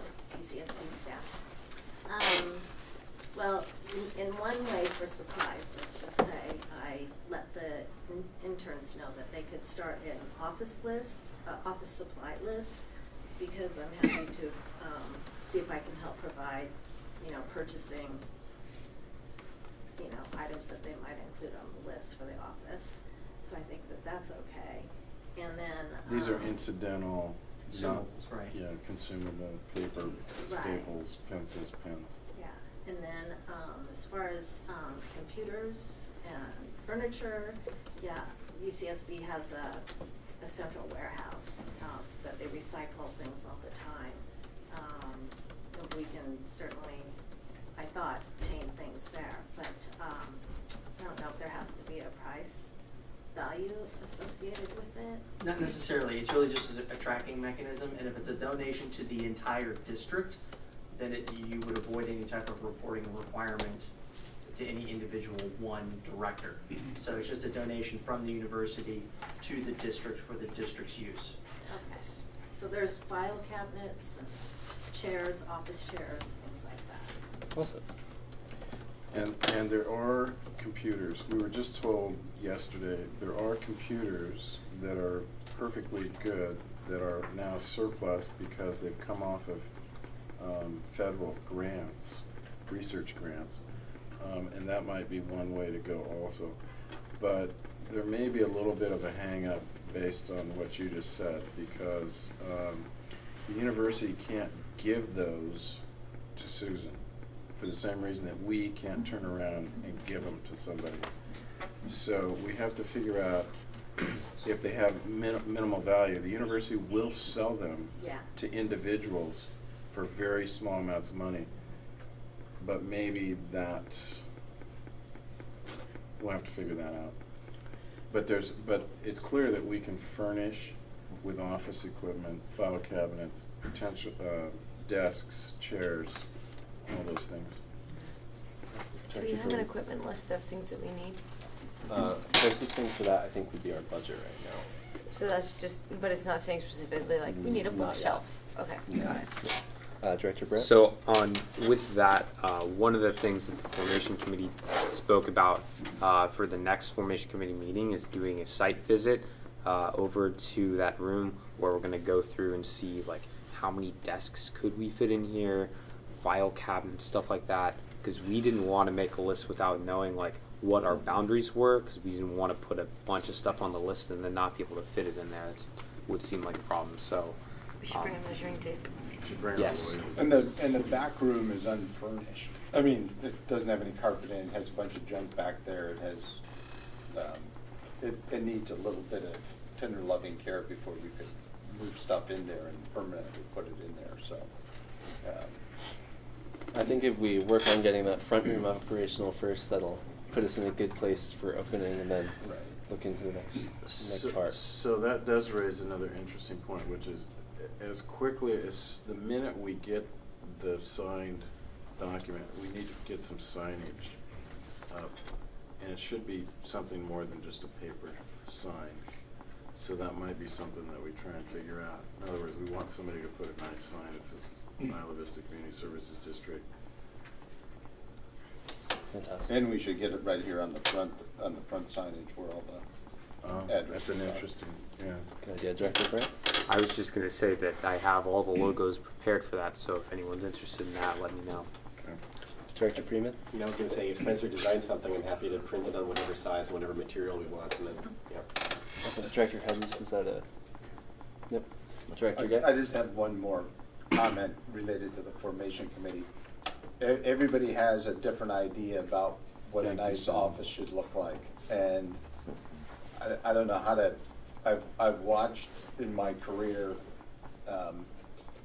PCSB staff. Um, well, in, in one way for supplies, let's just say, I let the in- interns know that they could start an office list, uh, office supply list, because I'm happy to, um, see if I can help provide, you know, purchasing, you know, items that they might include on the list for the office. So I think that that's okay. And then, these are um, incidental, not, right. yeah, consumable, paper, Right. staples, pencils, pens. Yeah, and then, um, as far as, um, computers and furniture, yeah, UCSB has a, a central warehouse, um, that they recycle things all the time. Um, and we can certainly, I thought, obtain things there, but, um, I don't know if there has to be a price value associated with it. Not necessarily, it's really just a a tracking mechanism, and if it's a donation to the entire district, then it, you would avoid any type of reporting requirement to any individual one director. Mm-hmm. So it's just a donation from the university to the district for the district's use. Okay. So there's file cabinets and chairs, office chairs, things like that. Awesome. And, and there are computers, we were just told yesterday, there are computers that are perfectly good that are now surplus because they've come off of, um, federal grants, research grants. Um, and that might be one way to go also. But there may be a little bit of a hangup based on what you just said, because, um, the university can't give those to Susan for the same reason that we can't turn around and give them to somebody. So we have to figure out if they have min- minimal value. The university will sell them Yeah. to individuals for very small amounts of money. But maybe that, we'll have to figure that out. But there's, but it's clear that we can furnish with office equipment, file cabinets, potential, uh, desks, chairs, all those things. Do we Director have an Jordan? equipment list of things that we need? Uh, closest thing for that, I think, would be our budget right now. So that's just, but it's not saying specifically like, we need a Not yet. bookshelf. Okay, got it. Uh, Director Brandt? So on with that, uh, one of the things that the formation committee spoke about uh, for the next formation committee meeting is doing a site visit uh, over to that room where we're going to go through and see like how many desks could we fit in here, file cabinets, stuff like that. Because we didn't want to make a list without knowing like what our boundaries were, because we didn't want to put a bunch of stuff on the list and then not be able to fit it in there. It would seem like a problem. So. We should bring um, a measuring tape. Bring Yes. And the, and the back room is unfurnished. I mean, it doesn't have any carpet in, it has a bunch of junk back there, it has, um, it, it needs a little bit of tender loving care before we could move stuff in there and permanently put it in there, so. um, I think if we work on getting that front room operational first, that'll put us in a good place for opening and then Right. look into the next, next part. So that does raise another interesting point, which is as quickly as, the minute we get the signed document, we need to get some signage up. And it should be something more than just a paper sign. So that might be something that we try and figure out. In other words, we want somebody to put a nice sign that says Isla Vista Community Services District. Fantastic. And we should get it right here on the front, on the front signage where all the Um, That's addresses an interesting, yeah. Good idea, Director Brandt? I was just gonna say that I have all the logos prepared for that, so if anyone's interested in that, let me know. Okay. Director Freeman? You know, I was gonna say, if Spencer designs something, I'm happy to print it on whatever size and whatever material we want, and then, yeah. Awesome. Director Hedges, was that a? Yep. Director I Gay? I just have one more comment related to the formation committee. E- Everybody has a different idea about what a Thank you, nice Sam. office should look like. And I, I don't know how to, I've, I've watched in my career, um,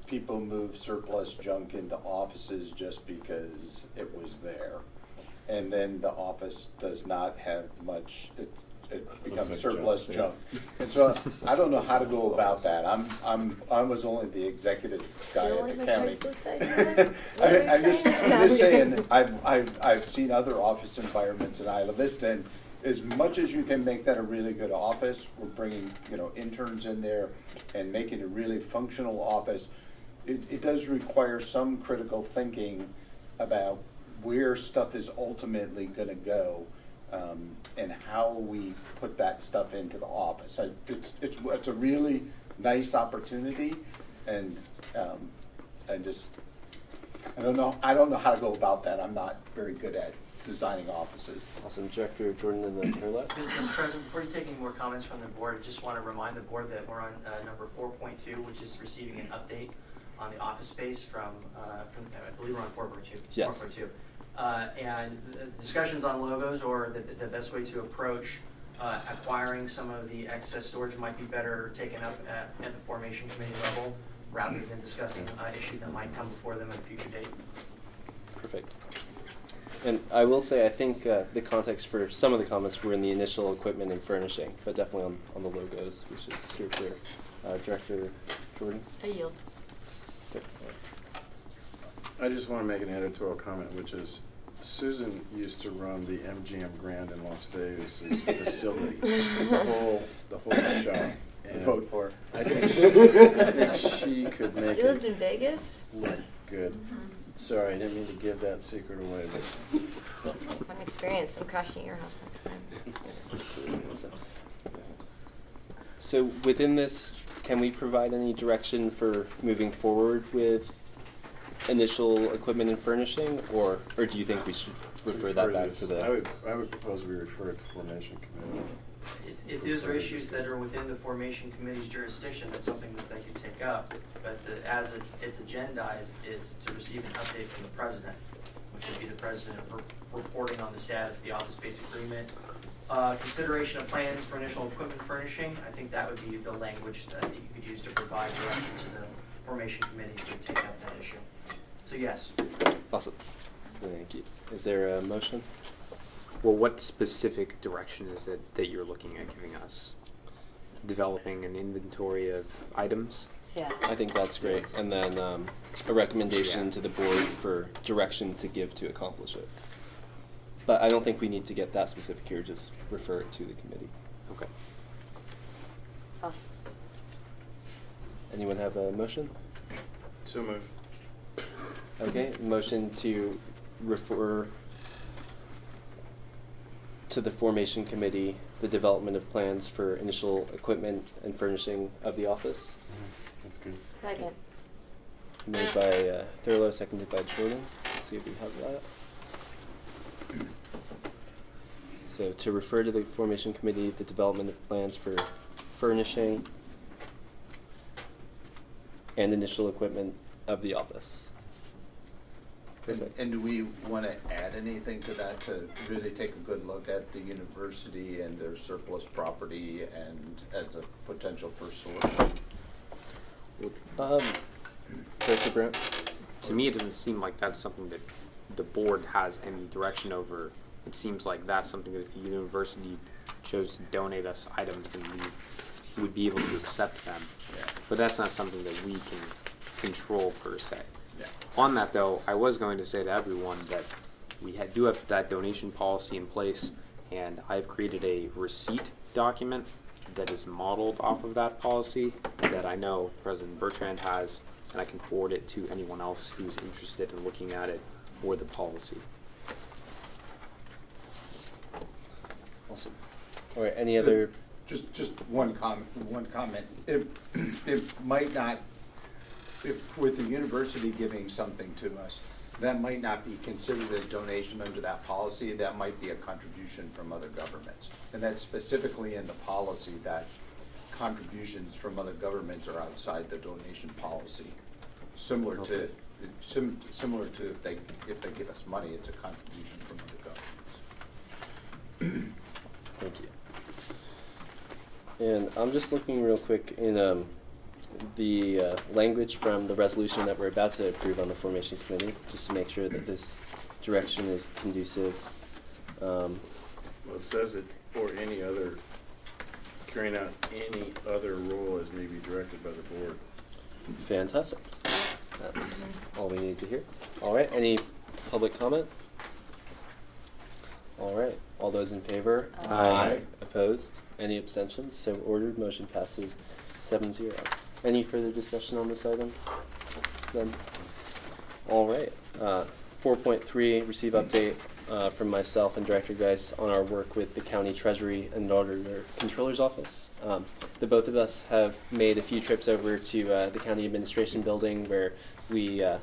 people move surplus junk into offices just because it was there. And then the office does not have much, it's, it becomes like surplus junk, junk. And so I don't know how to go about that. I'm, I'm, I was only the executive guy at the like county. Craigslist idea? [laughs] What I, were you I'm just, saying? I'm just saying, I've, I've, I've seen other office environments in Isla Vista, and as much as you can make that a really good office, we're bringing, you know, interns in there and making it a really functional office. It, it does require some critical thinking about where stuff is ultimately gonna go, um, and how we put that stuff into the office. I- It's, it's, it's a really nice opportunity, and, um, I just, I don't know, I don't know how to go about that. I'm not very good at designing offices. Awesome. Director Jordan and then Carlette? Mr. President, before you take any more comments from the board, I just want to remind the board that we're on uh, number four point two, which is receiving an update on the office space from, uh, from, I believe we're on four point two. Yes. Four point two. Uh, and discussions on logos or the, the best way to approach uh, acquiring some of the excess storage might be better taken up at, at the formation committee level rather than discussing uh, issues that might come before them at a future date. Perfect. And I will say, I think uh, the context for some of the comments were in the initial equipment and furnishing, but definitely on, on the logos, we should steer clear. Uh, Director Jordan? I yield. Good. I just want to make an editorial comment, which is Susan used to run the MGM Grand in Las Vegas [laughs] facility, the whole, the whole shop. And vote for. I think, [laughs] I think she could make You lived it in Vegas? look good. Mm-hmm. Sorry, I didn't mean to give that secret away, but Fun experience. I'm crashing your house next time. So within this, can we provide any direction for moving forward with initial equipment and furnishing, or, or do you think we should refer that back to the? I would, I would propose we refer it to formation committee. If, if those are issues that are within the formation committee's jurisdiction, that's something that they can take up. But the, as it, it's agendized, it's to receive an update from the president, which would be the president re- reporting on the status of the office space agreement. Uh, consideration of plans for initial equipment furnishing, I think that would be the language that you could use to provide direction to the formation committee to take up that issue. So yes, Awesome. Thank you. Is there a motion? Well, what specific direction is it that you're looking at giving us? Developing an inventory of items? Yeah. I think that's great. And then um, a recommendation Yeah. to the board for direction to give to accomplish it. But I don't think we need to get that specific here, just refer it to the committee. Okay. Awesome. Anyone have a motion? So moved. Okay, motion to refer to the formation committee, the development of plans for initial equipment and furnishing of the office. That's good. Second. Made by uh, Thurlow, seconded by Jordan. Let's see if we have that. So to refer to the formation committee, the development of plans for furnishing and initial equipment of the office. And, Perfect. and do we want to add anything to that to really take a good look at the university and their surplus property and as a potential first source? Um, Director Brandt? To me, it doesn't seem like that's something that the board has any direction over. It seems like that's something that if the university chose to donate us items, then we would be able to accept them. Yeah. But that's not something that we can control per se. Yeah. On that though, I was going to say to everyone that we had, do have that donation policy in place, and I've created a receipt document that is modeled off of that policy that I know President Bertrand has, and I can forward it to anyone else who's interested in looking at it for the policy. Awesome. All right, any other, Just, just one comment, one comment. It, [clears throat] it might not, if, with the university giving something to us, that might not be considered a donation under that policy, that might be a contribution from other governments. And that's specifically in the policy that contributions from other governments are outside the donation policy. Similar to, sim, similar to if they, if they give us money, it's a contribution from other governments. thank you. And I'm just looking real quick in um, the uh, language from the resolution that we're about to approve on the formation committee, just to make sure that this direction is conducive. Um, Well, it says it, or any other, carrying out any other role as may be directed by the board. Fantastic. That's all we need to hear. All right, any public comment? All right, all those in favor? Aye. Opposed? Any abstentions? So ordered, motion passes seven zero. Any further discussion on this item? Then, all right, uh, four point three, receive update, uh, from myself and Director Geis on our work with the county treasury and auditor controller's office. Um, the both of us have made a few trips over to, uh, the county administration building where we, uh,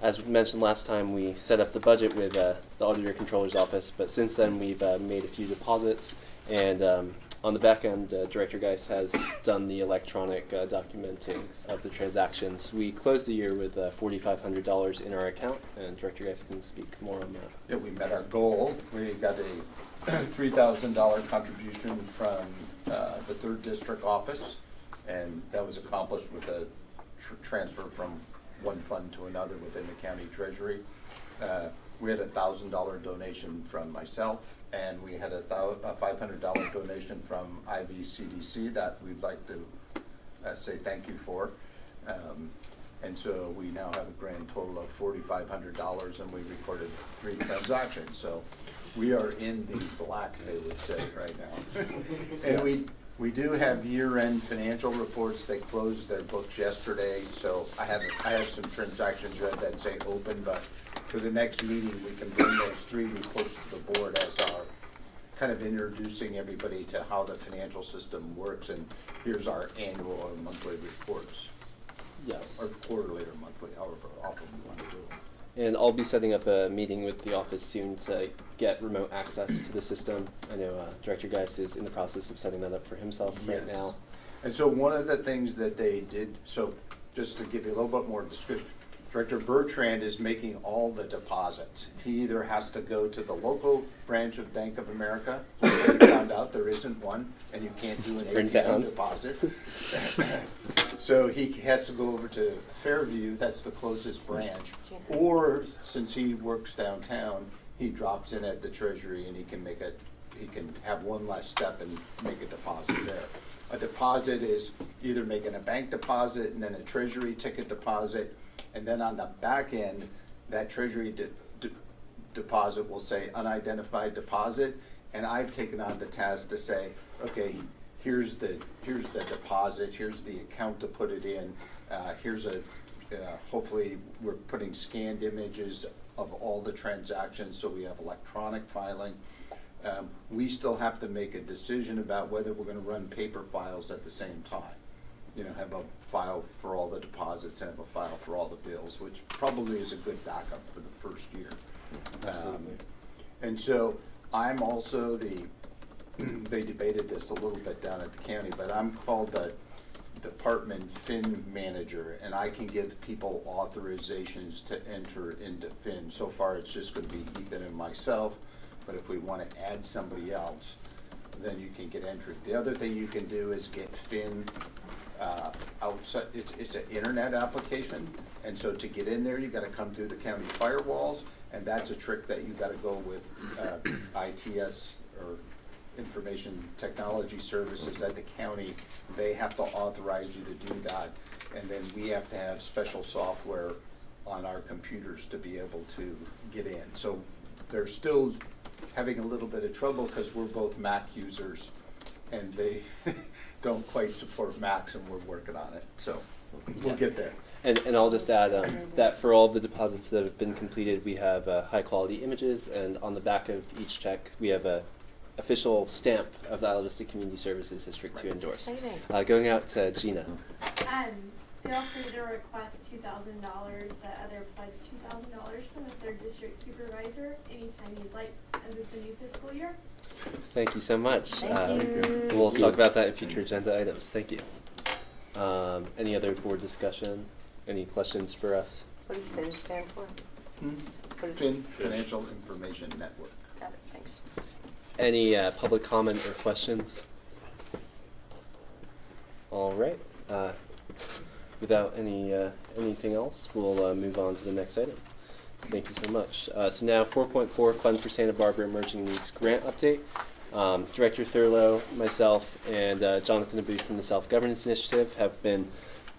as mentioned last time, we set up the budget with uh, the auditor controller's office, but since then we've uh, made a few deposits. And um, on the back end, uh, Director Geis has done the electronic uh, documenting of the transactions. We closed the year with uh, $4,500 in our account, and Director Geis can speak more on that. Yeah, we met our goal. We got a [clears throat] three thousand dollar contribution from uh, the third district office, and that was accomplished with a tr- transfer from one fund to another within the county treasury. We had a thousand dollar donation from myself, and we had a a five hundred dollar donation from IVCDC that we'd like to uh, say thank you for. Um, And so we now have a grand total of forty-five hundred dollars, and we recorded three transactions, so we are in the black, they would say, right now. [laughs] And we, We do have year-end financial reports. They closed their books yesterday, so I haven't, I have some transactions that say open, but for the next meeting, we can bring those three reports to the board as our, kind of introducing everybody to how the financial system works, and here's our annual or monthly reports, Yes. or quarterly or monthly, however often we want to do them. And I'll be setting up a meeting with the office soon to get remote access to the system. I know uh, Director Geis is in the process of setting that up for himself right Yes. now. And so one of the things that they did, so just to give you a little bit more description, Director Bertrand is making all the deposits. He either has to go to the local branch of Bank of America, we found out there isn't one, and you can't do an Print down. ATM deposit. [laughs] So he has to go over to Fairview, that's the closest branch. Or, since he works downtown, he drops in at the treasury and he can make a, he can have one less step and make a deposit there. A deposit is either making a bank deposit and then a treasury ticket deposit, and then on the back end, that treasury de- de- deposit will say unidentified deposit, and I've taken on the task to say, okay, here's the, here's the deposit, here's the account to put it in, uh, here's a, uh, hopefully, we're putting scanned images of all the transactions, so we have electronic filing. Um, we still have to make a decision about whether we're gonna run paper files at the same time. You know, have a file for all the deposits and have a file for all the bills, which probably is a good backup for the first year. Um, Absolutely. And so I'm also the, [clears throat] they debated this a little bit down at the county, but I'm called the department fin manager, and I can give people authorizations to enter into fin. So far, it's just gonna be Ethan and myself, but if we wanna add somebody else, then you can get entry. The other thing you can do is get fin, uh, outside, it's, it's an internet application, and so to get in there, you gotta come through the county firewalls, and that's a trick that you gotta go with, uh, ITS, or Information Technology Services at the county. They have to authorize you to do that, and then we have to have special software on our computers to be able to get in. So they're still having a little bit of trouble, because we're both Mac users, and they [laughs] don't quite support Macs, and we're working on it, so we'll get there. And, and I'll just add um, that for all of the deposits that have been completed, we have uh, high quality images, and on the back of each check, we have a official stamp of the Isla Vista Community Services District to endorse. Uh, going out to Gina. Um, feel free to request two thousand dollars, the other pledge two thousand dollars from the third district supervisor anytime you'd like, as it's a new fiscal year. Thank you so much. Thank Uh, you. We'll talk about that in future agenda items. Thank you. Um, any other board discussion? Any questions for us? What does FIN stand for? Hmm? Fin, Financial Information Network. Got it, thanks. Any uh, public comment or questions? All right. Uh, without any uh, anything else, we'll uh, move on to the next item. Thank you so much. Uh, so now, 4.4 Fund for Santa Barbara Emerging Needs Grant Update. Um, Director Thurlow, myself, and uh, Jonathan Abboud from the Self Governance Initiative have been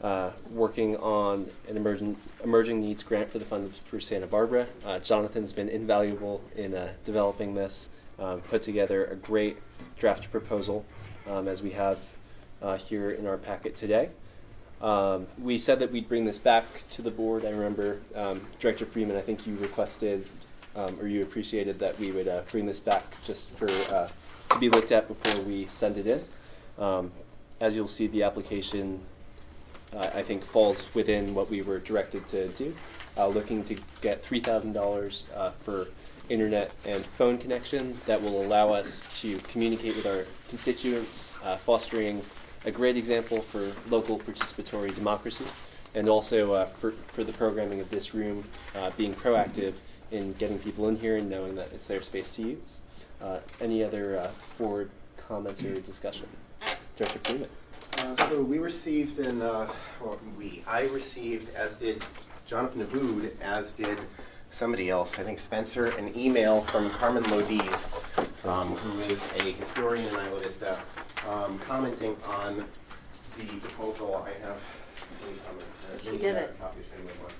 uh, working on an emerging, emerging needs grant for the Fund for Santa Barbara. Uh, Jonathan's been invaluable in uh, developing this, um, put together a great draft proposal um, as we have uh, here in our packet today. Um, we said that we'd bring this back to the board. I remember um, Director Freeman, I think you requested um, or you appreciated that we would uh, bring this back just for uh, to be looked at before we send it in. Um, as you'll see, the application uh, I think falls within what we were directed to do. Uh, looking to get three thousand dollars uh, for internet and phone connection that will allow us to communicate with our constituents, uh, fostering a great example for local participatory democracy, and also uh, for, for the programming of this room, uh, being proactive in getting people in here and knowing that it's their space to use. Uh, any other uh, board comments or discussion? Director Freeman. Uh, So we received in, uh, or we, I received, as did Jonathan Abboud, as did somebody else, I think Spencer, an email from Carmen Lodise, um, who is a historian in Isla Vista, um, commenting on the proposal. I have, let me comment. She did it. a copy if anyone wants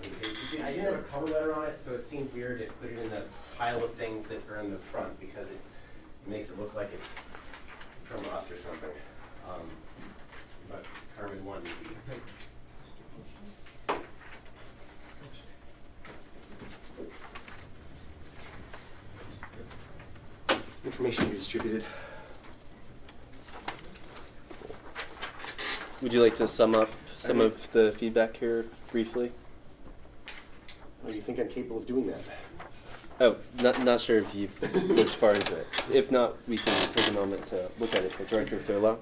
them. I didn't have a cover letter on it, so it seemed weird to put it in the pile of things that are in the front, because it's, it makes it look like it's from us or something. Um, But Carmen wanted. Information you distributed. Would you like to sum up some of the feedback here briefly? Oh, you think I'm capable of doing that? Oh, not, not sure if you've looked far into it. If not, we can take a moment to look at it. But Director Thurlow?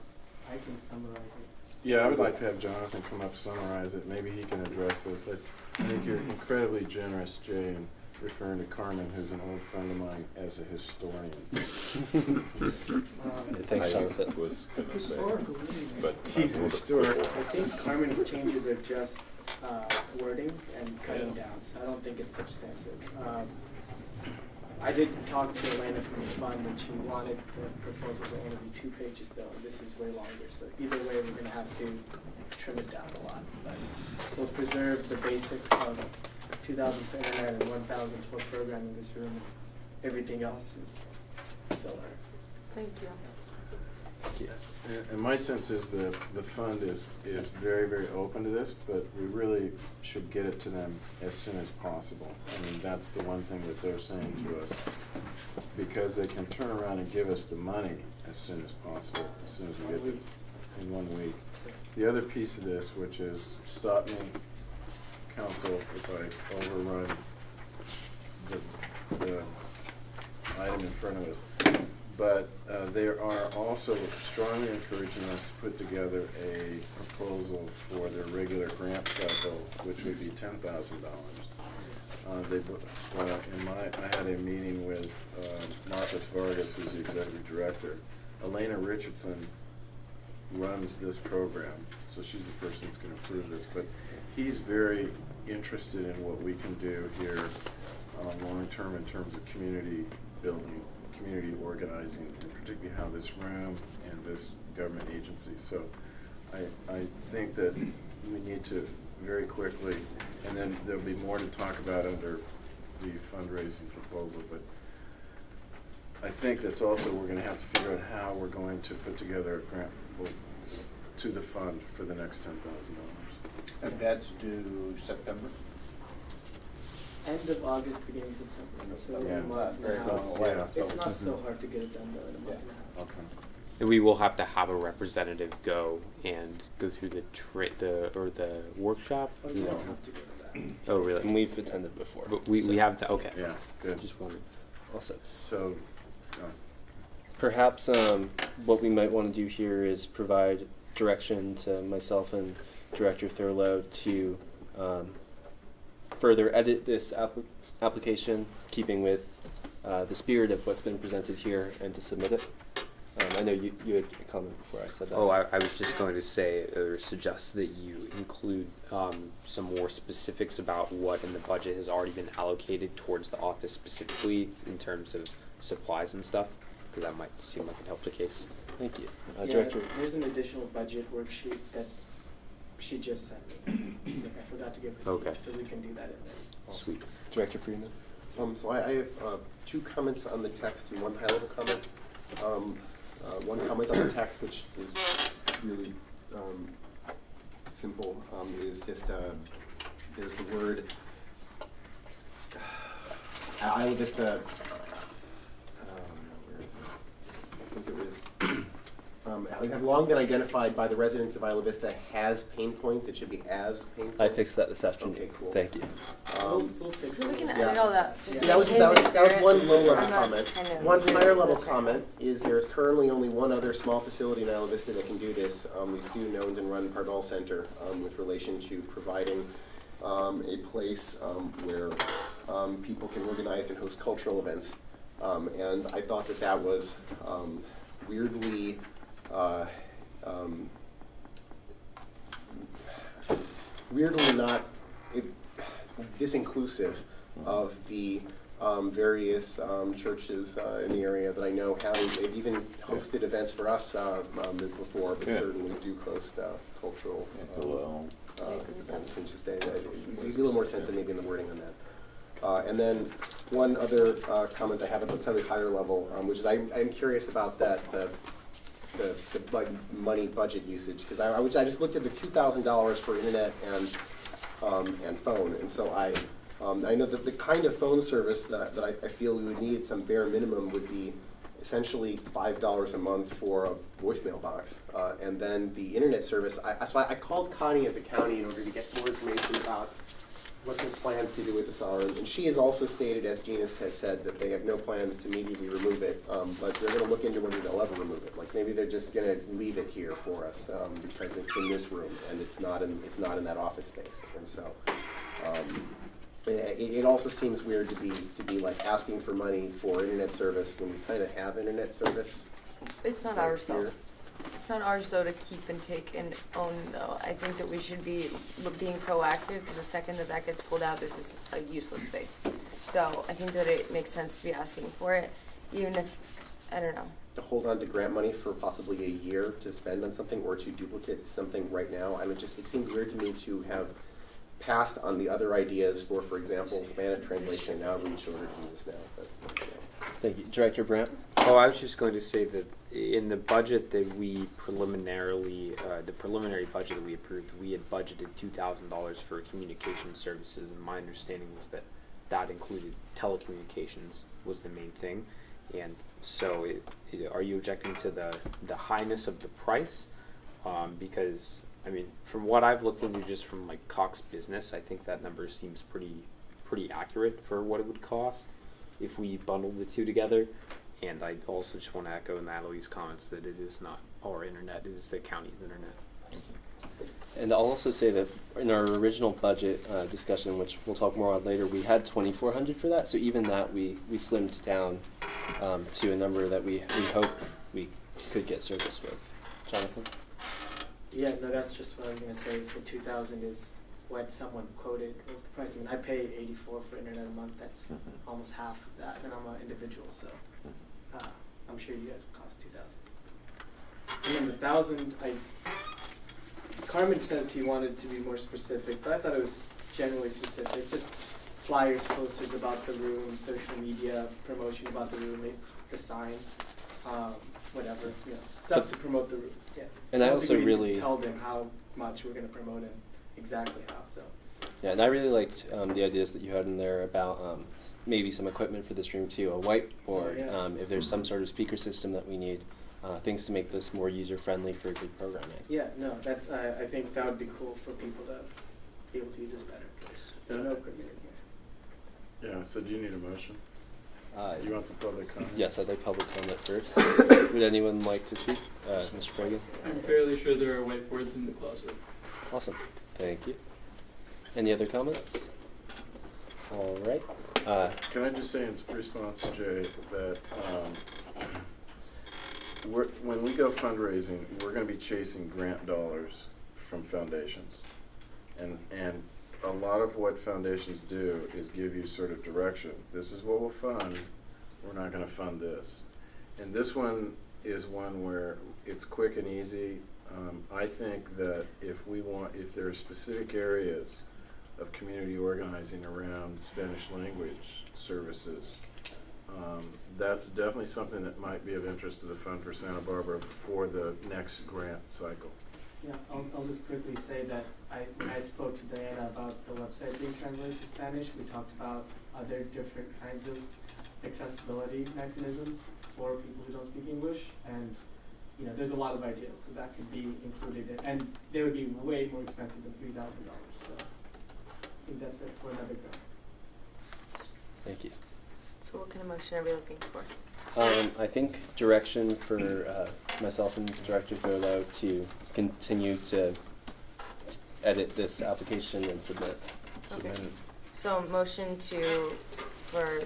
I can summarize it. Yeah, I would like to have Jonathan come up, summarize it, maybe he can address this. I I think you're incredibly generous, Jay, in referring to Carmen, who's an old friend of mine, as a historian. [laughs] Thanks, I Jonathan. was gonna say, Historical, but. He's a little historic. I think Carmen's changes are just uh, wording and cutting down, so I don't think it's substantive. Um, I did talk to Elena from the fund, and she wanted the proposal to only be two pages though, and this is way longer, so either way, we're gonna have to trim it down a lot. But we'll preserve the basic of two thousand for internet and one thousand for programming this room. Everything else is filler. Thank you. And- And my sense is the, the fund is, is very, very open to this, but we really should get it to them as soon as possible. I mean, that's the one thing that they're saying to us. Because they can turn around and give us the money as soon as possible, as soon as we get this, in one week. The other piece of this, which is, stop me, council, if I overrun the, the item in front of us. But uh, they are also strongly encouraging us to put together a proposal for their regular grant cycle, which would be ten thousand dollars. Uh, they, uh, in my, I had a meeting with, uh, Marcus Vargas, who's the executive director. Elena Richardson runs this program, so she's the person that's gonna approve this, but he's very interested in what we can do here, uh, long-term in terms of community building, community organizing, and particularly how this room and this government agency, so I, I think that we need to very quickly, and then there'll be more to talk about under the fundraising proposal, but I think that's also, we're gonna have to figure out how we're going to put together a grant to the fund for the next ten thousand dollars. And that's due September? End of August, beginning of September, so Yeah. a month. Very now. long. Yeah. It's not so hard to get it done though in a month and a half. Okay. And we will have to have a representative go and go through the tra- the or the workshop. Oh, you don't have to go to that. Oh, really? And we've attended before. But we, so- we have to. Okay. Yeah, good. Just wondering. Also, So, uh, perhaps um, what we might want to do here is provide direction to myself and Director Thurlow to um, further edit this app- application, keeping with uh, the spirit of what's been presented here, and to submit it. Um, I know you, you had a comment before I said that. Oh, I, I was just going to say or suggest that you include um, some more specifics about what in the budget has already been allocated towards the office specifically in terms of supplies and stuff, because that might seem like it helped the case. Thank you. Uh, Yeah, Director. there's an additional budget worksheet that she just sent me. She's like, I forgot to give this to Okay. you, so we can do that in there. Sweet. Director Freeman. Um, so I, I have, uh, two comments on the text and one high-level comment. Um, uh, one comment on the text, which is really, um, simple, um, is just, uh, there's the word, uh, Isla Vista, um, where is it? I think it was, um, have long been identified by the residents of Isla Vista has pain points, it should be as pain points. I fixed that this afternoon. Okay, cool. Thank you. We'll, Um, we'll So we it. can Yeah. edit all that. Just that was, that was, that was one low level comment. One higher level comment is there's currently only one other small facility in Isla Vista that can do this, um, the student-owned and run Pardall Center, um, with relation to providing, um, a place, um, where, um, people can organize and host cultural events. Um, and I thought that that was, um, weirdly, uh, um, weirdly not it, disinclusive of the um, various um, churches uh, in the area that I know have. They've even hosted events for us uh, um, before, but Yeah. certainly do host uh, cultural Yeah, um, well, uh, events. And just a, a, be a little more sense of maybe in the wording on that. Uh, and then one other uh, comment I have at a slightly higher level, um, which is I'm, I'm curious about that the the, the money budget usage, because I, I was- I just looked at the two thousand dollars for internet and, um, and phone, and so I, um, I know that the kind of phone service that I, that I, I feel we would need, some bare minimum would be essentially five dollars a month for a voicemail box. Uh, and then the internet service, I, so I, I called Connie at the county in order to get more information about what their plans to do with this are. And she has also stated, as Gina has said, that they have no plans to immediately remove it, um, but they're gonna look into whether they'll ever remove it. Like, maybe they're just gonna leave it here for us, um, because it's in this room and it's not in, it's not in that office space. And so, um, it, it also seems weird to be, to be like asking for money for internet service when we kinda have internet service. It's not right ours though. It's not ours though to keep and take and own though. I think that we should be being proactive because the second that that gets pulled out, this is a useless space. So I think that it makes sense to be asking for it, even if, I don't know. to hold on to grant money for possibly a year to spend on something or to duplicate something right now. I mean, just, it seemed weird to me to have passed on the other ideas for, for example, Spanish translation, now reach order to do this now, but, you know. Thank you. Director Brandt? Oh, I was just going to say that in the budget that we preliminarily, uh, the preliminary budget that we approved, we had budgeted two thousand dollars for communication services, and my understanding was that that included telecommunications was the main thing. And so, it, it, are you objecting to the, the highness of the price? Um, because, I mean, from what I've looked into just from like Cox Business, I think that number seems pretty, pretty accurate for what it would cost if we bundled the two together. And I also just want to echo Natalie's comments that it is not our internet, it is the county's internet. And I'll also say that in our original budget uh, discussion, which we'll talk more on later, we had 2,400 for that. So even that, we, we slimmed down um, to a number that we, we hope we could get service with. Jonathan? Yeah, no, that's just what I was gonna say, is the two thousand is what someone quoted was the price. I mean, I pay eighty-four for internet a month, that's almost half of that, and I'm an individual, so, uh, I'm sure you guys cost two thousand. And then the thousand, I, Carmen says he wanted to be more specific, but I thought it was generally specific, just flyers, posters about the room, social media, promotion about the room, the sign, um, whatever, you know, stuff to promote the room, yeah. And I also think we need to really- Tell them how much we're gonna promote and exactly how, so. Yeah, and I really liked um, the ideas that you had in there about um, maybe some equipment for this room too, a whiteboard, yeah. um, if there's some sort of speaker system that we need, uh, things to make this more user-friendly for good programming. Yeah, no, that's, I, I think that would be cool for people to be able to use this better, because there's no equipment in here. Yeah, so do you need a motion? Uh, You want some public comment? Yes, I'd like public comment first. [coughs] Would anyone like to speak? Uh, Mr. Fagan? I'm fairly sure there are whiteboards in the closet. Awesome, thank you. Any other comments? All right, uh, Can I just say in response to Jay that, um, when we go fundraising, we're gonna be chasing grant dollars from foundations. And, and a lot of what foundations do is give you sort of direction. This is what we'll fund, we're not gonna fund this. And this one is one where it's quick and easy. Um, I think that if we want, if there are specific areas of community organizing around Spanish language services, um, that's definitely something that might be of interest to the Fund for Santa Barbara for the next grant cycle. Yeah, I'll, I'll just quickly say that I, I spoke to Diana about the website being translated to Spanish, we talked about other different kinds of accessibility mechanisms for people who don't speak English, and, you know, there's a lot of ideas, so that could be included, in- and they would be way more expensive than three thousand dollars, so I think that's it for another grant. thank you. So what kind of motion are we looking for? Um, I think direction for uh, myself and Director Thurlow to continue to edit this application and submit. Submit it. So motion to, for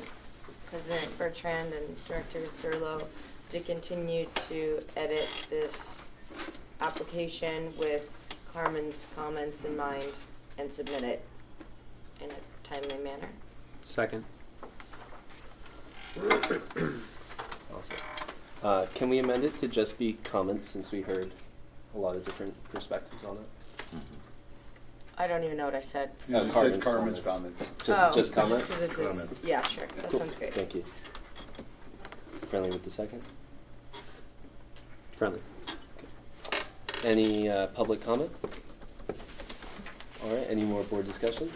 President Bertrand and Director Thurlow to continue to edit this application with Carmen's comments in mind and submit it in a timely manner. Second. [coughs] Awesome. Uh, can we amend it to just be comments since we heard a lot of different perspectives on it? I don't even know what I said. You just Carmen's said Carmen's comments. comments. Just, Oh, just comments? 'cause this is, Comments. yeah, sure, that Cool. sounds great. Thank you. Friendly with the second? Friendly. Any uh, public comment? All right, any more board discussion?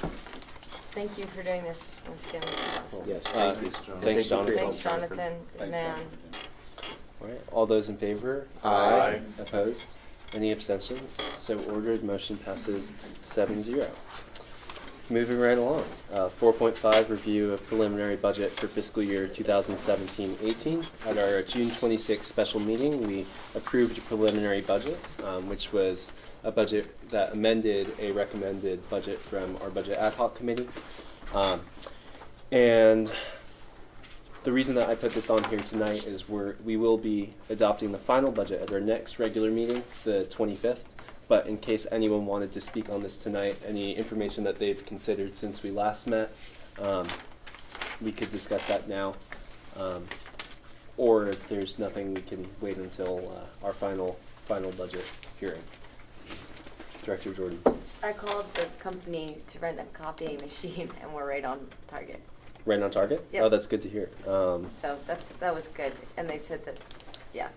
Thank you for doing this once again. This is awesome. Yes, Uh, thank you. Thanks, John. Thanks, thank you for your Thanks, Jonathan. Jonathan. Good Thanks, man. Jonathan. All right, all those in favor? Aye. Opposed? Any abstentions? So ordered, motion passes seven zero. Moving right along, uh, four point five, review of preliminary budget for fiscal year 2017-18. At our June twenty-sixth special meeting, we approved a preliminary budget, um, which was a budget that amended a recommended budget from our budget ad hoc committee. Um, and the reason that I put this on here tonight is we're, we will be adopting the final budget at our next regular meeting, the twenty-fifth. But in case anyone wanted to speak on this tonight, any information that they've considered since we last met, um, we could discuss that now. Um, or if there's nothing, we can wait until, uh, our final, final budget hearing. Director Jordan. I called the company to rent a copying [laughs] machine and we're right on target. Right on target? Yep. Oh, that's good to hear. Um, So that's, that was good. And they said that, yeah.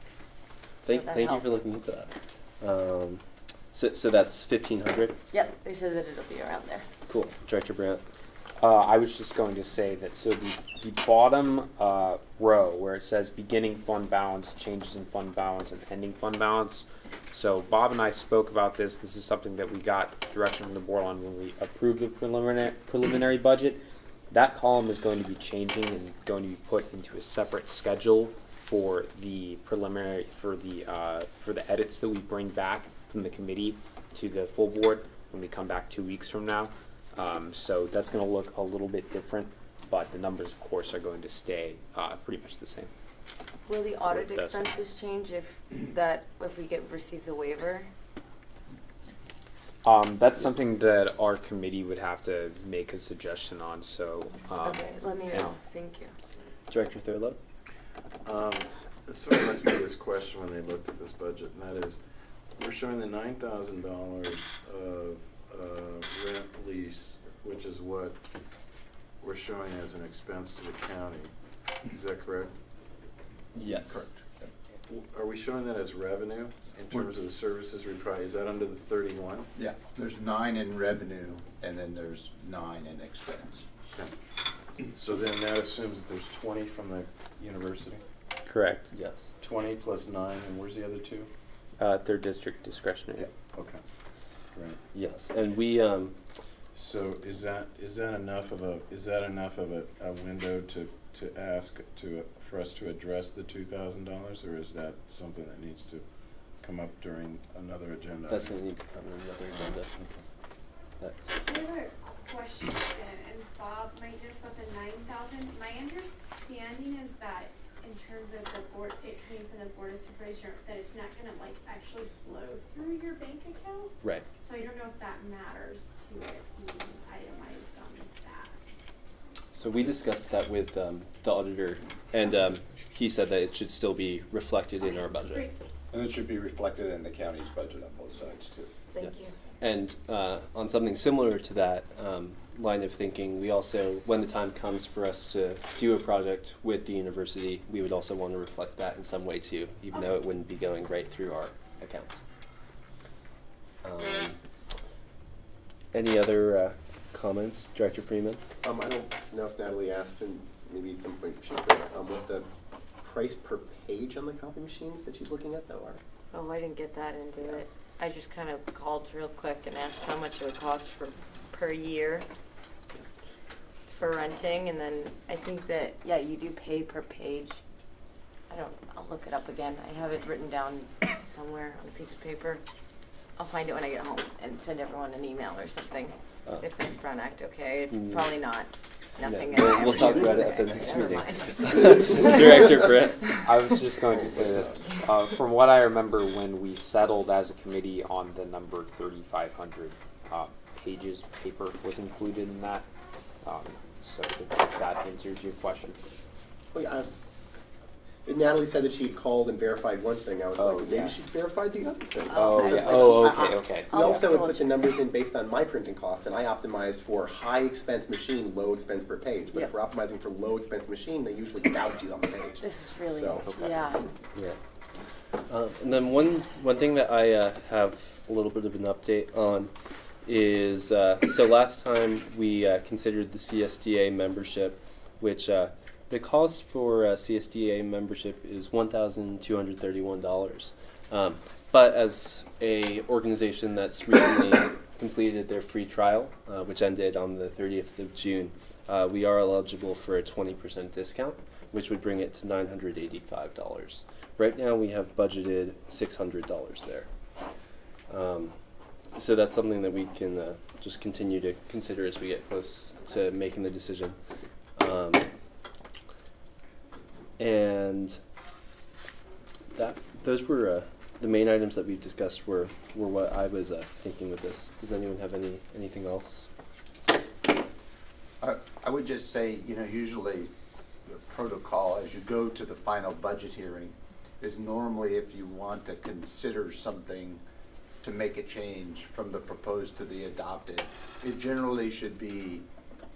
So thank, that thank you for looking into that. Um, so, so that's fifteen hundred? Yep, they said that it'll be around there. Cool. Director Brandt? Uh, I was just going to say that, so the, the bottom, uh, row where it says beginning fund balance, changes in fund balance and ending fund balance. So Bob and I spoke about this, this is something that we got direction from the board on when we approved the preliminary, preliminary budget. That column is going to be changing and going to be put into a separate schedule for the preliminary, for the, uh, for the edits that we bring back from the committee to the full board when we come back two weeks from now. Um, so that's gonna look a little bit different, but the numbers, of course, are going to stay, uh, pretty much the same. Will the audit It does. expenses change if that, if we get, receive the waiver? Um, that's something that our committee would have to make a suggestion on, so, um. Okay, let me know. Thank you. Director Thurlow? Um, this sort of must be this question when they looked at this budget, and that is, we're showing the nine thousand dollars of, uh, rent lease, which is what we're showing as an expense to the county. Is that correct? Yes. W- Are we showing that as revenue in terms of the services we provide? Is that under the thirty-one? Yeah, there's nine in revenue, and then there's nine in expense. So then that assumes that there's twenty from the university? Correct. Yes. Twenty plus nine, and where's the other two? Uh, third district discretionary. Okay, great. Yes, and we, um, So is that, is that enough of a, is that enough of a, a window to, to ask to, for us to address the two thousand dollars, or is that something that needs to come up during another agenda? that's gonna need to come in another agenda. That- I have a question, and, and Bob might know about the nine thousand. My understanding is that in terms of the board, it came from the board of supervisors, that it's not gonna like actually flow through your bank account. Right. So I don't know if that matters to it being itemized on that. So we discussed that with, um, the auditor, and, um, he said that it should still be reflected in our budget. Great. And it should be reflected in the county's budget on both sides too. Thank you. And uh, on something similar to that um, line of thinking, we also, when the time comes for us to do a project with the university, we would also want to reflect that in some way too, even though it wouldn't be going right through our accounts. Um, any other uh, comments, Director Freeman? Um, I don't know if Natalie asked, and maybe at some point she could, um, what the price per page on the copy machines that she's looking at though are. Oh, I didn't get that into it. I just kind of called real quick and asked how much it would cost for, per year for renting, and then I think that, yeah, you do pay per page. I don't, I'll look it up again. I have it written down somewhere on a piece of paper. I'll find it when I get home and send everyone an email or something, Uh, if that's Brown Act okay. It's Mm. probably not, No, nothing. we'll- we'll talk about it at the Okay, next never meeting. mind. [laughs] [laughs] Director Britt? I was just going to say that, uh, from what I remember, when we settled as a committee on the number thirty-five hundred, uh, pages, paper was included in that. Um, so if that answers your question. Oh, yeah, I- Natalie said that she had called and verified one thing, I was Oh, like, maybe yeah. she verified the other thing. Oh, I yeah. like, Oh, okay, I- okay. We I'll also would put the numbers in based on my printing cost, and I optimized for high expense machine, low expense per page. But if we're optimizing for low expense machine, they usually gouge you on the page. This is really, So, okay. yeah. Yeah. Um, and then one one thing that I uh, have a little bit of an update on is uh, so last time we uh, considered the CSDA membership, which uh, the cost for uh, CSDA membership is one thousand two hundred thirty-one dollars. Um, but as a organization that's recently [coughs] completed their free trial, uh, which ended on the 30th of June, we are eligible for a 20% discount, which would bring it to $985. Right now, we have budgeted $600 there. Um, so that's something that we can uh, just continue to consider as we get close to making the decision. Um, and that those were uh, the main items that we've discussed were, were what I was uh, thinking with this. Does anyone have any anything else? I, I would just say, you know, usually the protocol as you go to the final budget hearing is normally if you want to consider something to make a change from the proposed to the adopted, it generally should be,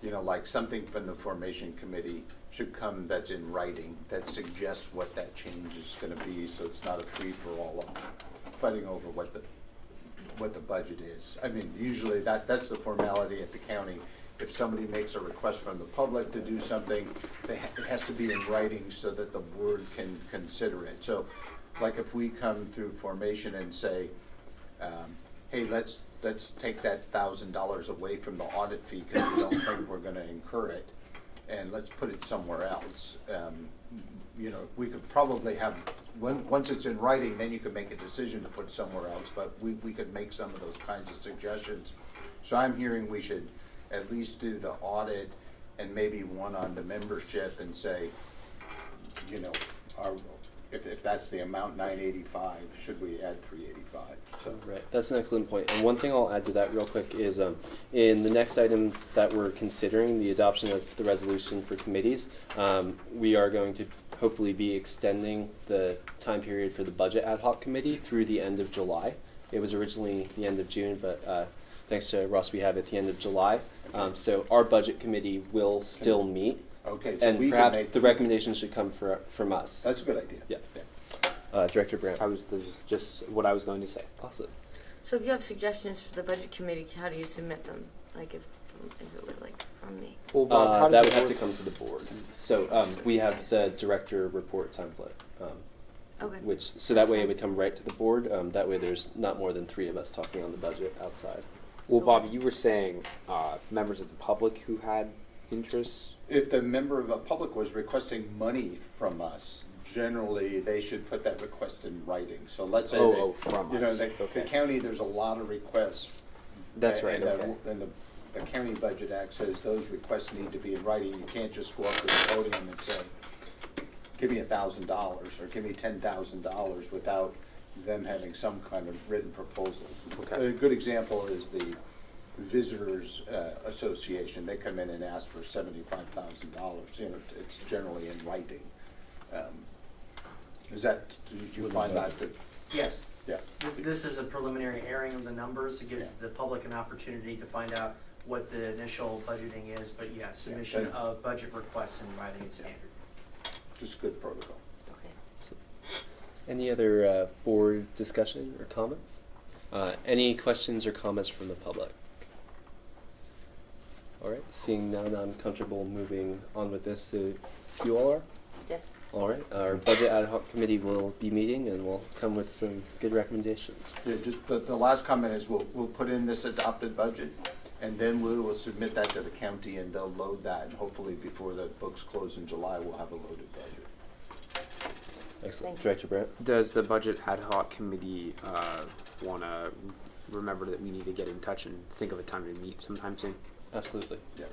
you know, like something from the formation committee should come that's in writing that suggests what that change is gonna be, so it's not a free-for-all of fighting over what the, what the budget is. I mean, usually that, that's the formality at the county. If somebody makes a request from the public to do something, they, ha- it has to be in writing so that the board can consider it. So, like if we come through formation and say, um, hey, let's, let's take that thousand dollars away from the audit fee because we don't think we're gonna incur it, and let's put it somewhere else. Um, you know, we could probably have, when, once it's in writing, then you could make a decision to put somewhere else, but we, we could make some of those kinds of suggestions. So I'm hearing we should at least do the audit and maybe one on the membership and say, you know, our, if, if that's the amount, nine eighty-five, should we add three eighty-five? So, Right, that's an excellent point. And one thing I'll add to that real quick is um, in the next item that we're considering, the adoption of the resolution for committees, um, we are going to hopefully be extending the time period for the budget ad hoc committee through the end of July. It was originally the end of June, but uh, thanks to Ross, we have it at the end of July. Um, so our budget committee will still meet, okay, so and we can perhaps make. the recommendation should come for, from us. That's a good idea. Yeah. Uh, Director Brandt. I was, this is just what I was going to say. Awesome. So if you have suggestions for the budget committee, how do you submit them? Like if, from, if it were like from me? Well, Bob, Uh, how that does would have to work? come to the board. So um, we have the director report template, um, Okay. which so That's that way it would come right to the board. Um, that way there's not more than three of us talking on the budget outside. Well, Bob, you were saying uh, members of the public who had interests. If the member of the public was requesting money from us, generally, they should put that request in writing. So let's say Oh, they, oh, from you know, us. the, the Okay. county, there's a lot of requests. That's right, And, the- okay. and the, the county budget act says those requests need to be in writing. You can't just go up to the podium and say, give me a thousand dollars, or give me ten thousand dollars without them having some kind of written proposal. Okay. A good example is the Visitors uh, Association. They come in and ask for seventy-five thousand dollars. You know, it's generally in writing. Um, Is that, do you find that, to- Yes, yeah, this, this is a preliminary airing of the numbers. It gives Yeah. the public an opportunity to find out what the initial budgeting is, but yeah, submission then- of budget requests in writing is standard. just good protocol. Okay. Any other uh, board discussion or comments? Uh, any questions or comments from the public? All right, seeing none, I'm comfortable moving on with this. So if you all are, Yes. all right. Our budget ad hoc committee will be meeting and we'll come with some good recommendations. Yeah, just, the, the last comment is we'll, we'll put in this adopted budget, and then we will submit that to the county, and they'll load that, and hopefully before the books close in July, we'll have a loaded budget. Excellent. Thank. Director Brandt? Does the budget ad hoc committee uh, want to remember that we need to get in touch and think of a time to meet sometime soon? Absolutely. Yeah.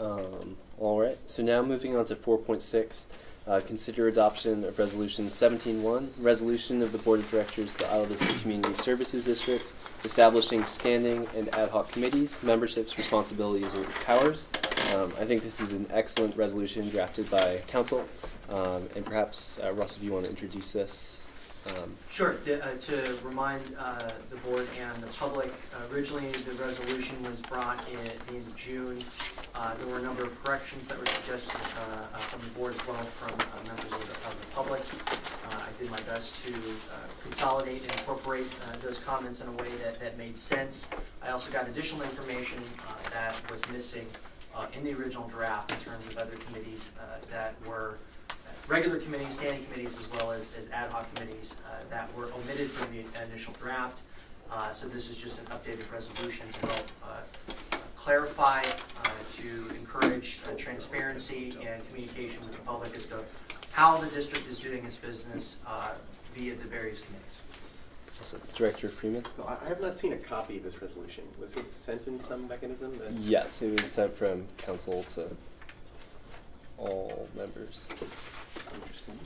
Um, all right. So now moving on to 4.6, uh, consider adoption of Resolution 17.1, resolution of the Board of Directors of the Isla Vista Community Services District, establishing standing and ad hoc committees, memberships, responsibilities, and powers. Um, I think this is an excellent resolution drafted by counsel, um, and perhaps uh, Russ, if you want to introduce this Um, Sure, The- uh, to remind uh, the board and the public, uh, originally the resolution was brought in at the end of June. Uh, There were a number of corrections that were suggested uh, uh, from the board as well from members of the of the public. I did my best to consolidate and incorporate those comments in a way that that made sense. I also got additional information that was missing in the original draft in terms of other committees that were regular committees, standing committees, as well as, as ad hoc committees uh, that were omitted from the initial draft. Uh, So this is just an updated resolution to help uh, clarify, uh, to encourage uh, transparency and communication with the public as to how the district is doing its business uh, via the various committees. Director Freeman? No, I I have not seen a copy of this resolution. Was it sent in some mechanism that? Yes, it was sent from counsel to all members. Interesting.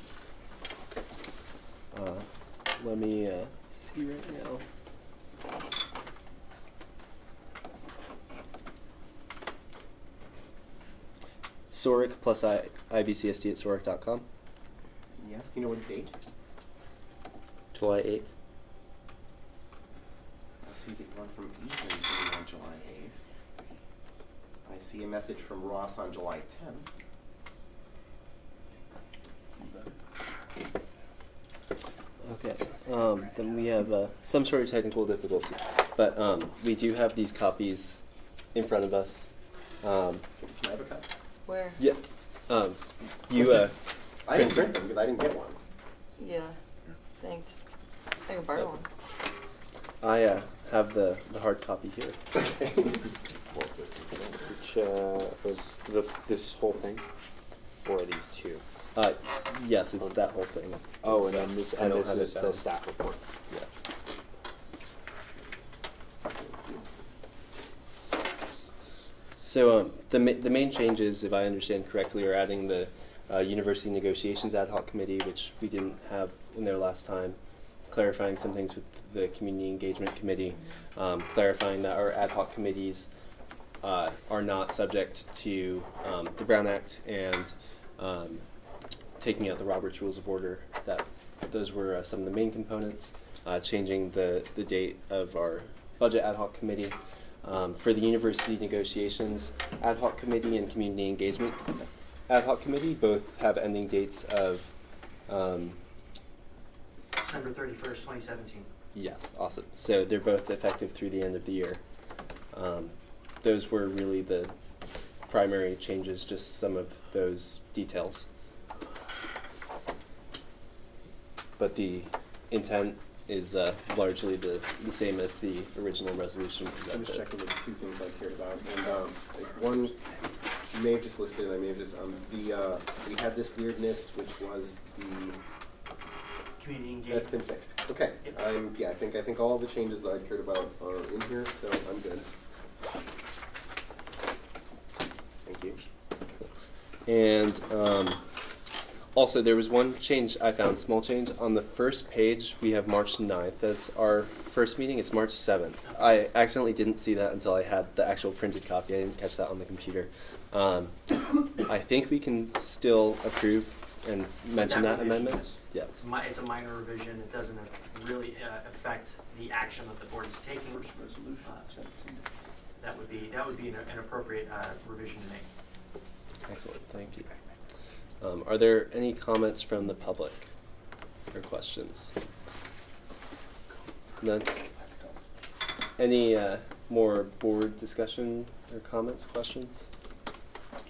Uh, let me uh, see right now. Soric plus I, IVCSD at Soric.com. Yes, do you know what date? July eighth. I see the one from Ethan on July eighth. I see a message from Ross on July tenth. Okay, um, then we have uh, some sort of technical difficulty, but um, we do have these copies in front of us. Um, Can I have a copy? Where? yeah, um, you. Uh, I didn't print them because I didn't get one. Yeah. Thanks. I can borrow one. I uh, have the, the hard copy here. [laughs] Which uh, was the, this whole thing, or these two? Uh, yes, it's that whole thing. Oh, and then this and this is the staff report. Yeah. So um, the ma- the main changes, if I understand correctly, are adding the uh, university negotiations ad hoc committee, which we didn't have in there last time, clarifying some things with the community engagement committee, um, clarifying that our ad hoc committees uh, are not subject to um, the Brown Act, and um, taking out the Roberts Rules of Order. That those were uh, some of the main components. Uh, changing the the date of our budget ad hoc committee. Um, for the university negotiations ad hoc committee and community engagement ad hoc committee, both have ending dates of. Um, December 31st, 2017. Yes, awesome. So they're both effective through the end of the year. Um, those were really the primary changes, just some of those details. Like the intent is uh, largely the, the same as the original resolution I was presented. checking the two things I cared about, and, um, one, you may have just listed, and I may have just, um, the, uh, we had this weirdness, which was the, Community that's engagement. been fixed. Okay, Yep. I'm, yeah, I think, I think all the changes that I cared about are in here, so I'm good. Thank you. And um, also, there was one change I found, small change. On the first page, we have March 9th as our first meeting. It's March 7th. I accidentally didn't see that until I had the actual printed copy. I didn't catch that on the computer. Um, I think we can still approve and mention that, revision, amendment. Yeah. It's a mi- it's a minor revision, it doesn't really uh, affect the action that the board is taking. First Uh, That would be, that would be an an appropriate uh, revision to make. Excellent. Thank you. Um, are there any comments from the public or questions? None. Any uh, more board discussion or comments, questions?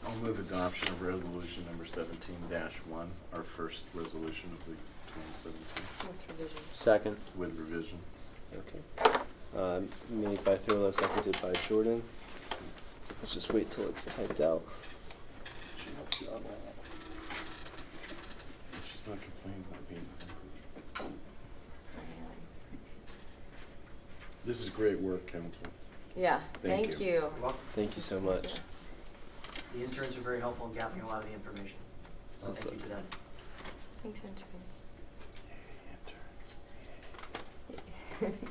I'll move adoption of resolution number 17-1, our first resolution of the twenty seventeen, With revision. Second. with revision. Okay. Um, made by Thurlow, seconded by Jordan. Let's just wait till it's typed out. She's not complaining about being. This is great work, counsel. Yeah. Thank Thank you. you. You're welcome. Thank you so much. The interns are very helpful in gathering a lot of the information. So thank Awesome. you to them. Thanks, interns. [laughs]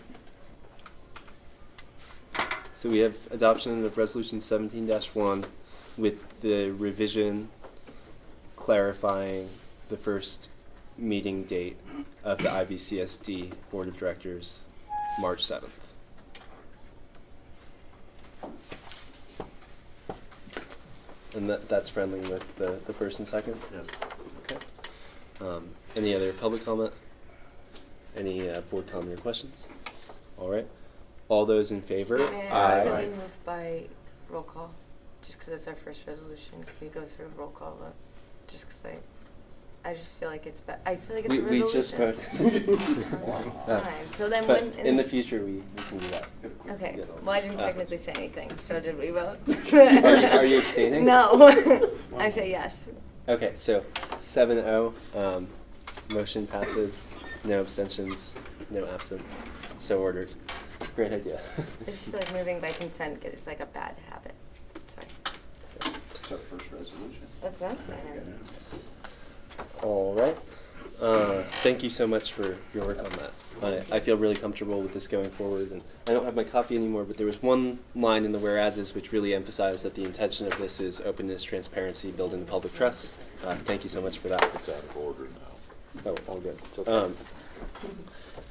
So we have adoption of resolution seventeen one with the revision clarifying the first meeting date of the IVCSD Board of Directors, March seventh. And that, that's friendly with the, the first and second? Yes. Okay. Um, any other public comment? Any, uh, board comment or questions? All right. All those in favor? May I ask that Aye. we move by roll call? Just because it's our first resolution, can we go through a roll call vote? Just because I, I just feel like it's, be- I feel like it's We, a we resolution. just voted. Uh, Fine, so then [laughs] But when. in the future, we, we can do that. Okay, Yes. well, I didn't Uh, technically say anything, so did we vote? [laughs] [laughs] Are you- are you abstaining? No, I say yes. Okay, so seven oh, um, motion passes, no abstentions, no absent, so ordered. Great idea. I just feel like moving by consent is like a bad habit, sorry. It's our first resolution. That's what I'm saying. All right. Uh, thank you so much for your work on that. I, I feel really comfortable with this going forward, and I don't have my copy anymore, but there was one line in the whereases which really emphasized that the intention of this is openness, transparency, building the public trust. Uh, thank you so much for that. It's out of order now. Oh, all good. Um,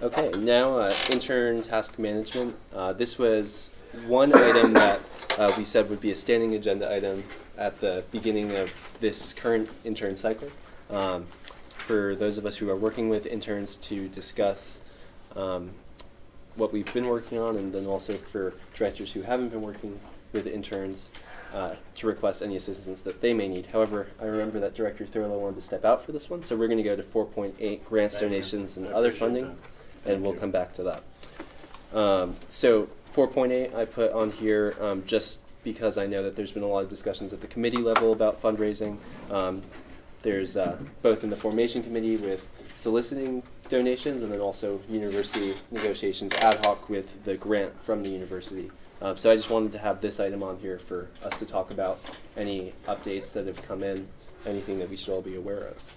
okay, now uh, intern task management. Uh, this was one item that uh, we said would be a standing agenda item at the beginning of this current intern cycle. Um, for those of us who are working with interns to discuss um, what we've been working on, and then also for directors who haven't been working with interns uh, to request any assistance that they may need. However, I remember that Director Thurlow wanted to step out for this one, so we're going to go to 4.8 grants, Thank you. donations, and I other funding, and we'll you. come back to that. Um, so 4.8 I put on here um, just because I know that there's been a lot of discussions at the committee level about fundraising. Um, there's uh, both in the formation committee with soliciting donations and then also university negotiations ad hoc with the grant from the university. Um, so I just wanted to have this item on here for us to talk about any updates that have come in, anything that we should all be aware of.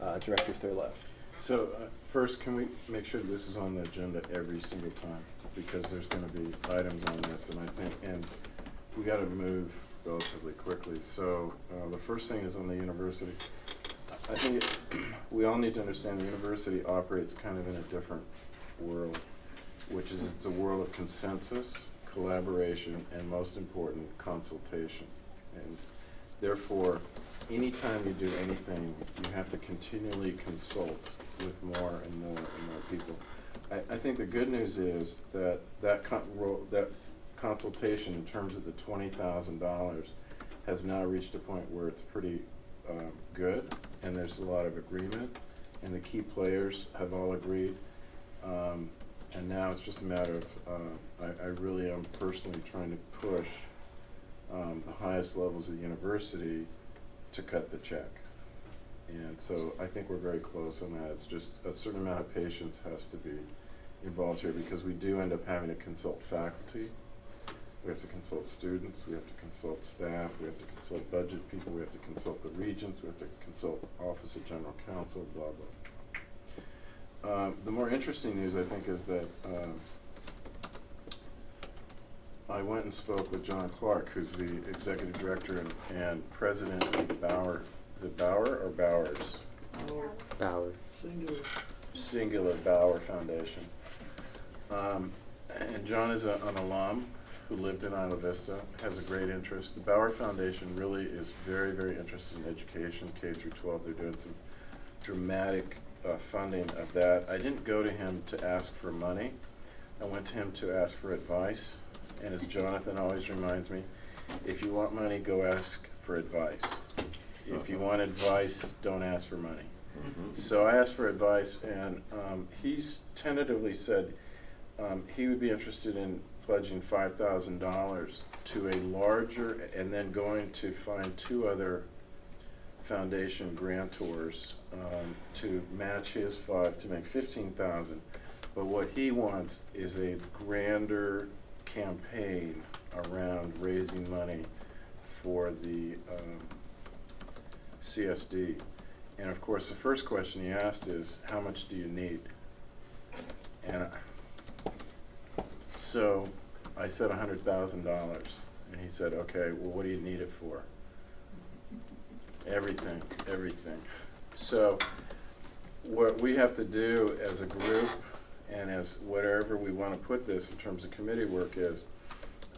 Uh, Director Thurlow. So, uh, first, can we make sure this is on the agenda every single time? Because there's gonna be items on this, and I think, and we gotta move relatively quickly. So, uh, the first thing is on the university. I think it- [clears throat] we all need to understand the university operates kind of in a different world, which is it's a world of consensus, collaboration, and most important, consultation. And therefore, anytime you do anything, you have to continually consult with more and more and more people. I, I think the good news is that that that consultation in terms of the twenty thousand dollars has now reached a point where it's pretty um, good, and there's a lot of agreement, and the key players have all agreed. Um, and now it's just a matter of, uh, I, I really am personally trying to push um, the highest levels of the university to cut the check. And so I think we're very close on that. It's just a certain amount of patience has to be involved here because we do end up having to consult faculty. We have to consult students, we have to consult staff, we have to consult budget people, we have to consult the regents, we have to consult Office of General Counsel, blah, blah. Um, the more interesting news, I think, is that, um, I went and spoke with John Clark, who's the executive director and, and president of the Bauer, is it Bauer or Bowers? Bauer. Singular Singular Bauer Foundation. Um, and John is a, an alum who lived in Isla Vista, has a great interest. The Bauer Foundation really is very, very interested in education, K through 12. They're doing some dramatic uh, funding of that. I didn't go to him to ask for money. I went to him to ask for advice. And as Jonathan always reminds me, if you want money, go ask for advice. If you want advice, don't ask for money. So I asked for advice, and um, he's tentatively said um, he would be interested in pledging five thousand dollars to a larger, and then going to find two other foundation grantors um, to match his five to make fifteen thousand. But what he wants is a grander campaign around raising money for the um, CSD. And of course, the first question he asked is, how much do you need? And I- so I said hundred thousand dollars. And he said, okay, well, what do you need it for? Everything, everything. So what we have to do as a group and as whatever we want to put this in terms of committee work is,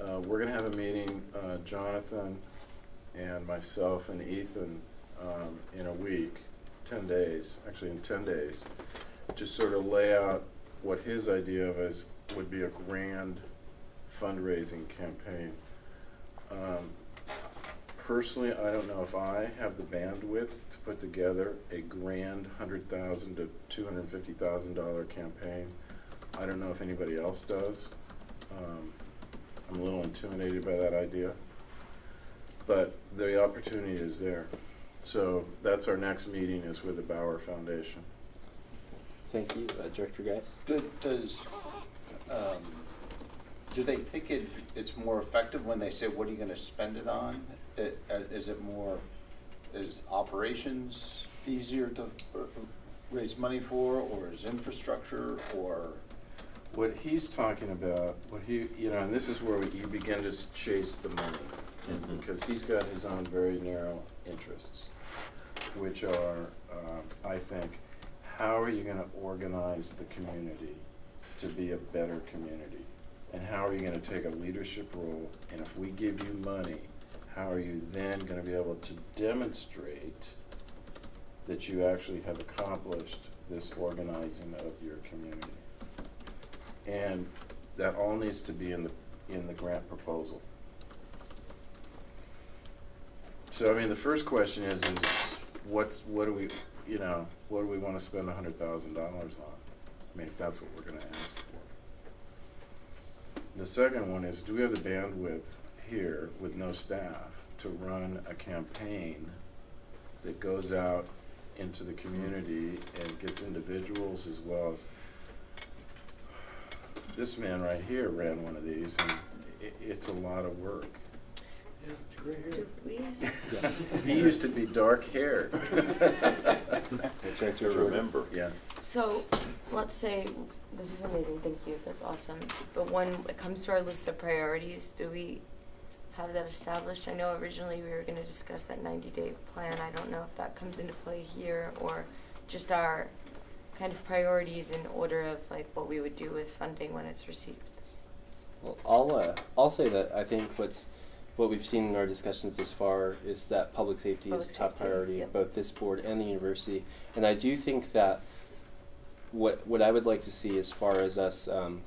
uh, we're gonna have a meeting, uh, Jonathan and myself and Ethan, um, in a week, ten days, actually in ten days, to sort of lay out what his idea of is, would be a grand fundraising campaign. Um, Personally, I don't know if I have the bandwidth to put together a grand hundred thousand to two hundred and fifty thousand dollar campaign. I don't know if anybody else does. Um, I'm a little intimidated by that idea. But the opportunity is there. So that's our next meeting is with the Bauer Foundation. Thank you, uh, Director Geis. Do- Does, um, do they think it, it's more effective when they say, what are you gonna spend it on? It- uh, Is it more, is operations easier to uh, raise money for, or is infrastructure, or? What he's talking about, what he, you know, and this is where you begin to s- chase the money. and Mhm. Because he's got his own very narrow interests, which are, um, I think, how are you gonna organize the community to be a better community? And how are you gonna take a leadership role? And if we give you money, how are you then gonna be able to demonstrate that you actually have accomplished this organizing of your community? And that all needs to be in the, in the grant proposal. So, I mean, the first question is, is what's, what do we, you know, what do we wanna spend a hundred thousand dollars on? I mean, if that's what we're gonna ask for. The second one is, do we have the bandwidth here with no staff to run a campaign that goes out into the community and gets individuals as well as this man right here ran one of these, and i- it's a lot of work. Do we? He used to be dark haired. [laughs] Director remember. Yeah. So, let's say, this is amazing, thank you, that's awesome. But when it comes to our list of priorities, do we have that established? I know originally we were gonna discuss that ninety-day plan, I don't know if that comes into play here, or just our kind of priorities in order of like what we would do with funding when it's received. Well, I'll uh, I'll say that I think what's what we've seen in our discussions this far is that public safety Public is a top safety, priority, yep. both this board and the university. And I do think that what what I would like to see as far as us um,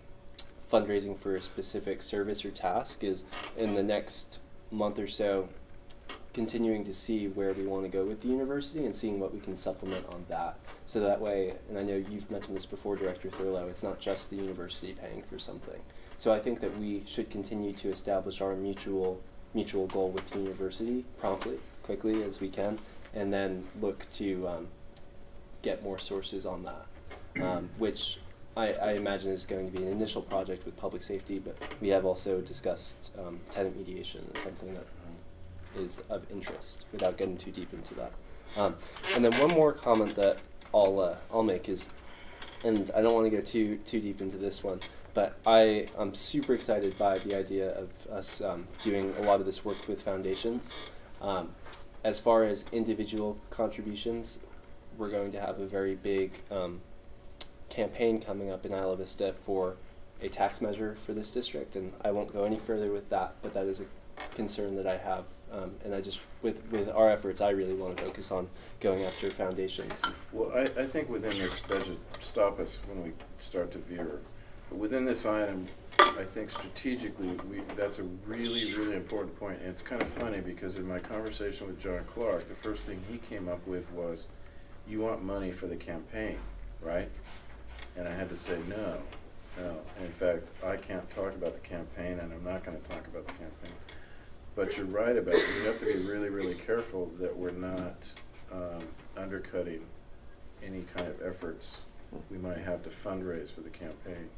fundraising for a specific service or task is in the next month or so continuing to see where we want to go with the university and seeing what we can supplement on that. So that way, and I know you've mentioned this before, Director Thurlow, it's not just the university paying for something. So I think that we should continue to establish our mutual mutual goal with the university promptly, quickly as we can, and then look to um, get more sources on that, um, [clears throat] which I, I imagine is going to be an initial project with public safety, but we have also discussed um, tenant mediation as something that is of interest without getting too deep into that. Um, and then one more comment that I'll uh, I'll make is, and I don't want to go too too deep into this one, but I am super excited by the idea of us um, doing a lot of this work with foundations. Um, as far as individual contributions, we're going to have a very big um, campaign coming up in Isla Vista for a tax measure for this district, and I won't go any further with that, but that is a concern that I have, um, and I just with with our efforts, I really want to focus on going after foundations. Well, I, I think within this budget, stop us when we start to veer. Within this item, I think strategically, we, that's a really, really important point. And it's kind of funny because in my conversation with John Clark, the first thing he came up with was, you want money for the campaign, right? And I had to say, no, no. And in fact, I can't talk about the campaign and I'm not gonna talk about the campaign. But you're right about, it. we have to be really, really careful that we're not, um, undercutting any kind of efforts we might have to fundraise for the campaign.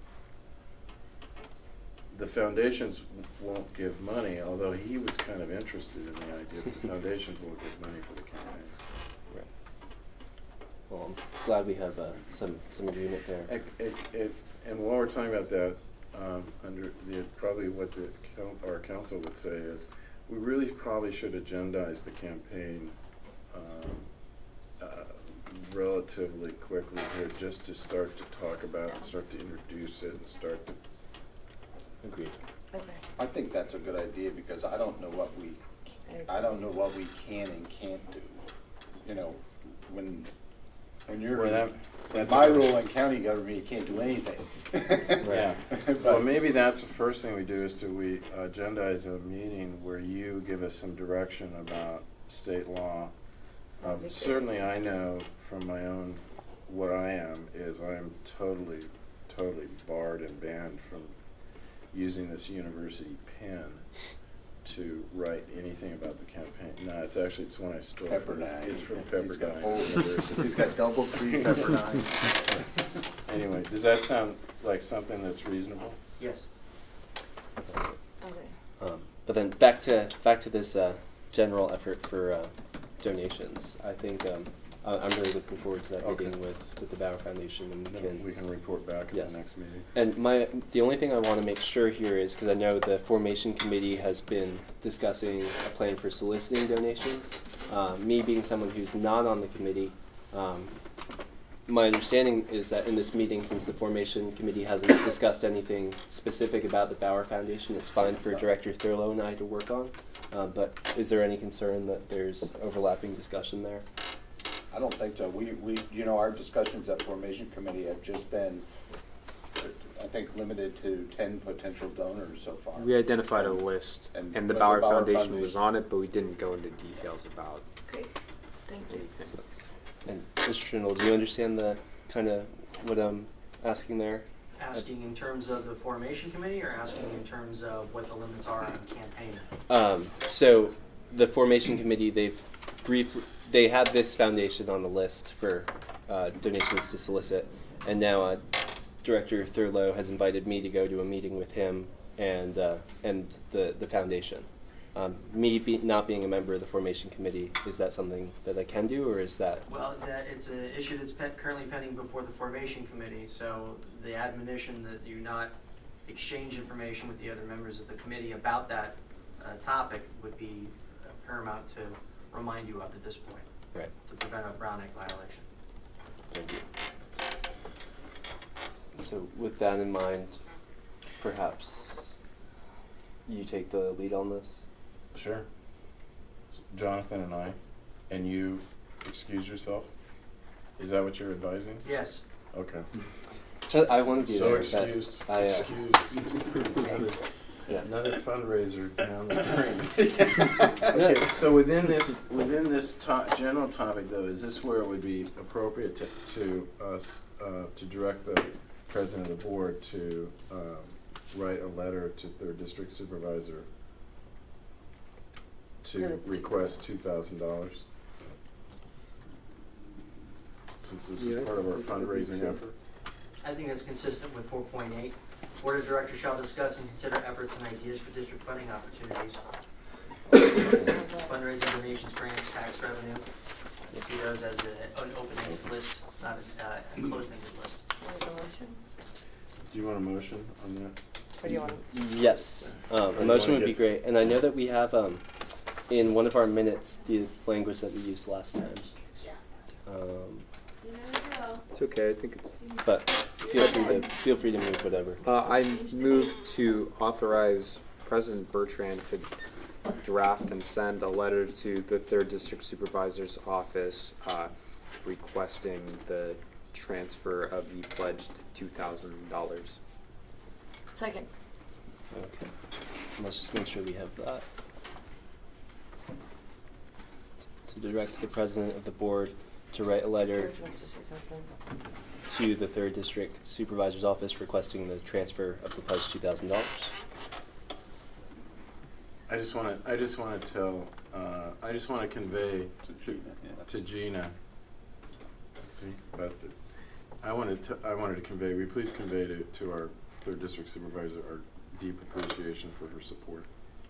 The foundations won't give money, although he was kind of interested in the idea that the [laughs] foundations won't give money for the campaign. Right. Well, I'm glad we have uh, some some agreement there. And, and- and- and while we're talking about that, um, under the, probably what the, our counsel would say is, we really probably should agendize the campaign, um, uh, relatively quickly here, just to start to talk about it, start to introduce it, and start to, Agreed. Okay. I think that's a good idea because I don't know what we, I don't know what we can and can't do. You know, when, when you're, Well, that- in that's my a- role in county government, you can't do anything. [laughs] Yeah. But- Well, maybe that's the first thing we do is to, we agendize a meeting where you give us some direction about state law. Um, certainly I know from my own, what I am is I am totally, totally barred and banned from using this university pen to write anything about the campaign. No, it's actually, it's one I stole from, Pepperdine. it's from He's got Pepperdine whole- University. He's got double tree [laughs] Pepperdine. Anyway, does that sound like something that's reasonable? Yes. Okay. Um, but then back to back to this uh, general effort for uh, donations. I think um, I- I'm really looking forward to that Okay. meeting with, with the Bauer Foundation and we can we can report back at Yes. the next meeting. And my the only thing I want to make sure here is because I know the formation committee has been discussing a plan for soliciting donations. Uh, me being someone who's not on the committee, um, my understanding is that in this meeting, since the formation committee hasn't discussed anything specific about the Bauer Foundation, it's fine for Director Thurlow and I to work on. Uh, but is there any concern that there's overlapping discussion there? I don't think so. We, we, you know, our discussions at formation committee have just been, I think, limited to ten potential donors so far. We identified a list, And and the but the Bauer Bauer Foundation was on it, but we didn't go into details about Great. Thank you. anything. And Mr. Trindle, do you understand the kind of what I'm asking there? Asking in terms of the formation committee or asking in terms of what the limits are on campaign? Um, so the formation committee, they've briefly, they had this foundation on the list for uh, donations to solicit, and now uh, Director Thurlow has invited me to go to a meeting with him and uh, and the the foundation. Um, me be, not being a member of the formation committee, is that something that I can do, or is that Well, that, it's an issue that's pe- currently pending before the formation committee, so the admonition that you not exchange information with the other members of the committee about that uh, topic would be uh, paramount to remind you of at this point, right? to prevent a Brown Act violation. Thank you. So with that in mind, perhaps you take the lead on this. Sure. Jonathan and I, and you excuse yourself? Is that what you're advising? Yes. Okay. I want to be So there. but excused, I, uh, excused. [laughs] Another- Yeah. Another fundraiser down the drain. [laughs] Okay, so within this, within this to- general topic though, is this where it would be appropriate to, to us, uh, to direct the president of the board to, um, write a letter to third district supervisor to request two thousand dollars? Since this Yeah, is part of our I think- I think fundraising effort? I think that's consistent with four point eight. Board of Directors shall discuss and consider efforts and ideas for district funding opportunities. Fundraising, donations, grants, tax revenue. You see those as a- an open-ended list, not a uh, a closed-ended list. Want to go motions? Do you want a motion on that? Or do you want? Yes, um, Or a you motion wanna would be get- great, and I know that we have um, in one of our minutes the language that we used last time. Um, You never know. It's okay, I think it's. but feel free to feel free to move whatever. Uh, I move to authorize President Bertrand to draft and send a letter to the third district supervisor's office, uh, requesting the transfer of the pledged two thousand dollars. Second. Okay, let's just make sure we have that. To direct the president of the board to write a letter George wants to say something. to the third district supervisor's office requesting the transfer of the pledged two thousand dollars. I just wanna, I just wanna tell, uh, I just wanna convey To- to- yeah. to Gina. See, busted. I wanted to, I wanted to convey, we please convey to, to our third district supervisor our deep appreciation for her support.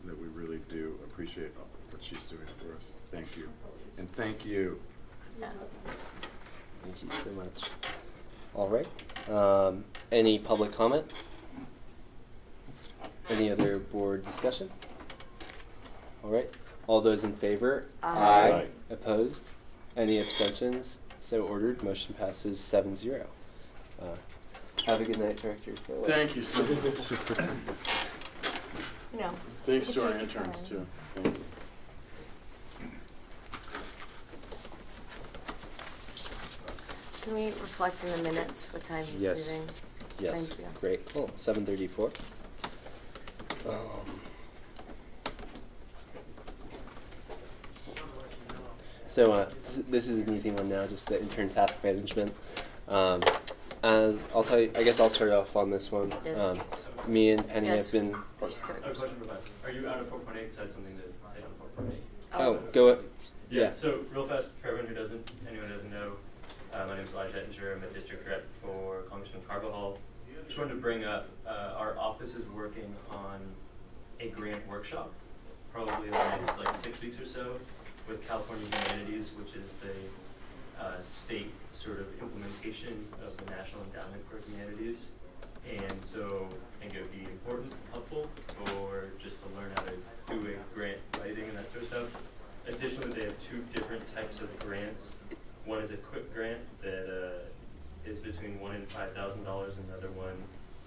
That we really do appreciate what she's doing for us. Thank you. And thank you. Thank you so much. All right. Um, any public comment? Any other board discussion? All right. All those in favor? Aye. Aye. Opposed? Any abstentions? So ordered. Motion passes seven zero. Uh, have a good night, Director. Thank you so much. [laughs] You know. Thanks to our take your interns time. too. Thank you. Can we reflect in the minutes what time he's Yes. leaving? Yes. Thank you. Great. Oh, seven thirty-four. Um, so uh, this, this is an easy one now, just the intern task management. Um, as I'll tell you, I guess I'll start off on this one. Yes. Um, me and Penny Yes. have been. She's got a I have a question for Beth. Are you out of four point eight? Cause I had something to say on four point eight. Oh, go. a- Yeah, so real fast, for everyone who doesn't, anyone who doesn't know, uh, my name is Elijah Ettinger. I'm a district rep for Congressman Carbajal. Just wanted to bring up, uh, our office is working on a grant workshop, probably in the next like six weeks or so, with California Humanities, which is the, uh, state sort of implementation of the National Endowment for Humanities. And so I think it would be important, helpful, for just to learn how to do a grant writing and that sort of stuff. Additionally, they have two different types of grants. One is a quick grant that uh, is between one and five thousand dollars, and another one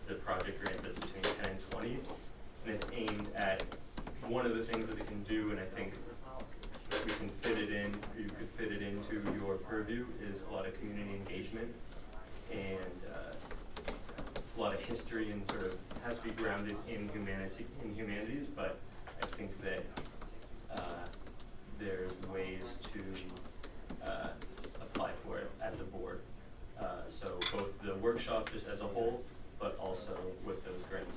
is a project grant that's between ten and twenty. And it's aimed at one of the things that it can do, and I think we can fit it in, you could fit it into your purview, is a lot of community engagement and uh, a lot of history and sort of has to be grounded in humanity, in humanities, but I think that uh, there's ways to uh, apply for it as a board. Uh, so both the workshop just as a whole, but also with those grants.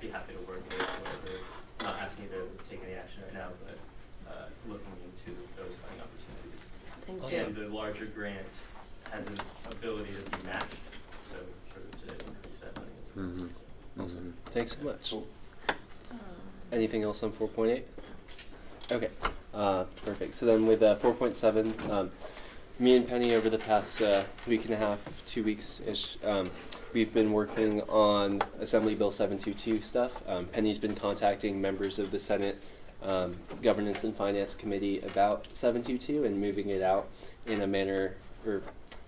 Be happy to work with whatever, not asking you to take any action right now, but uh, looking into those funding opportunities. Thank Awesome. you. And the larger grant has an ability to be matched, so sort of to increase that money. as well. Mm-hmm. Awesome. Thanks so much. Anything else on four point eight? Okay, uh, perfect. So then with uh, four point seven, um, me and Penny over the past uh, week and a half, two weeks ish, um, we've been working on Assembly Bill seven two two stuff. Um, Penny's been contacting members of the Senate um, Governance and Finance Committee about seven two two and moving it out in a manner, or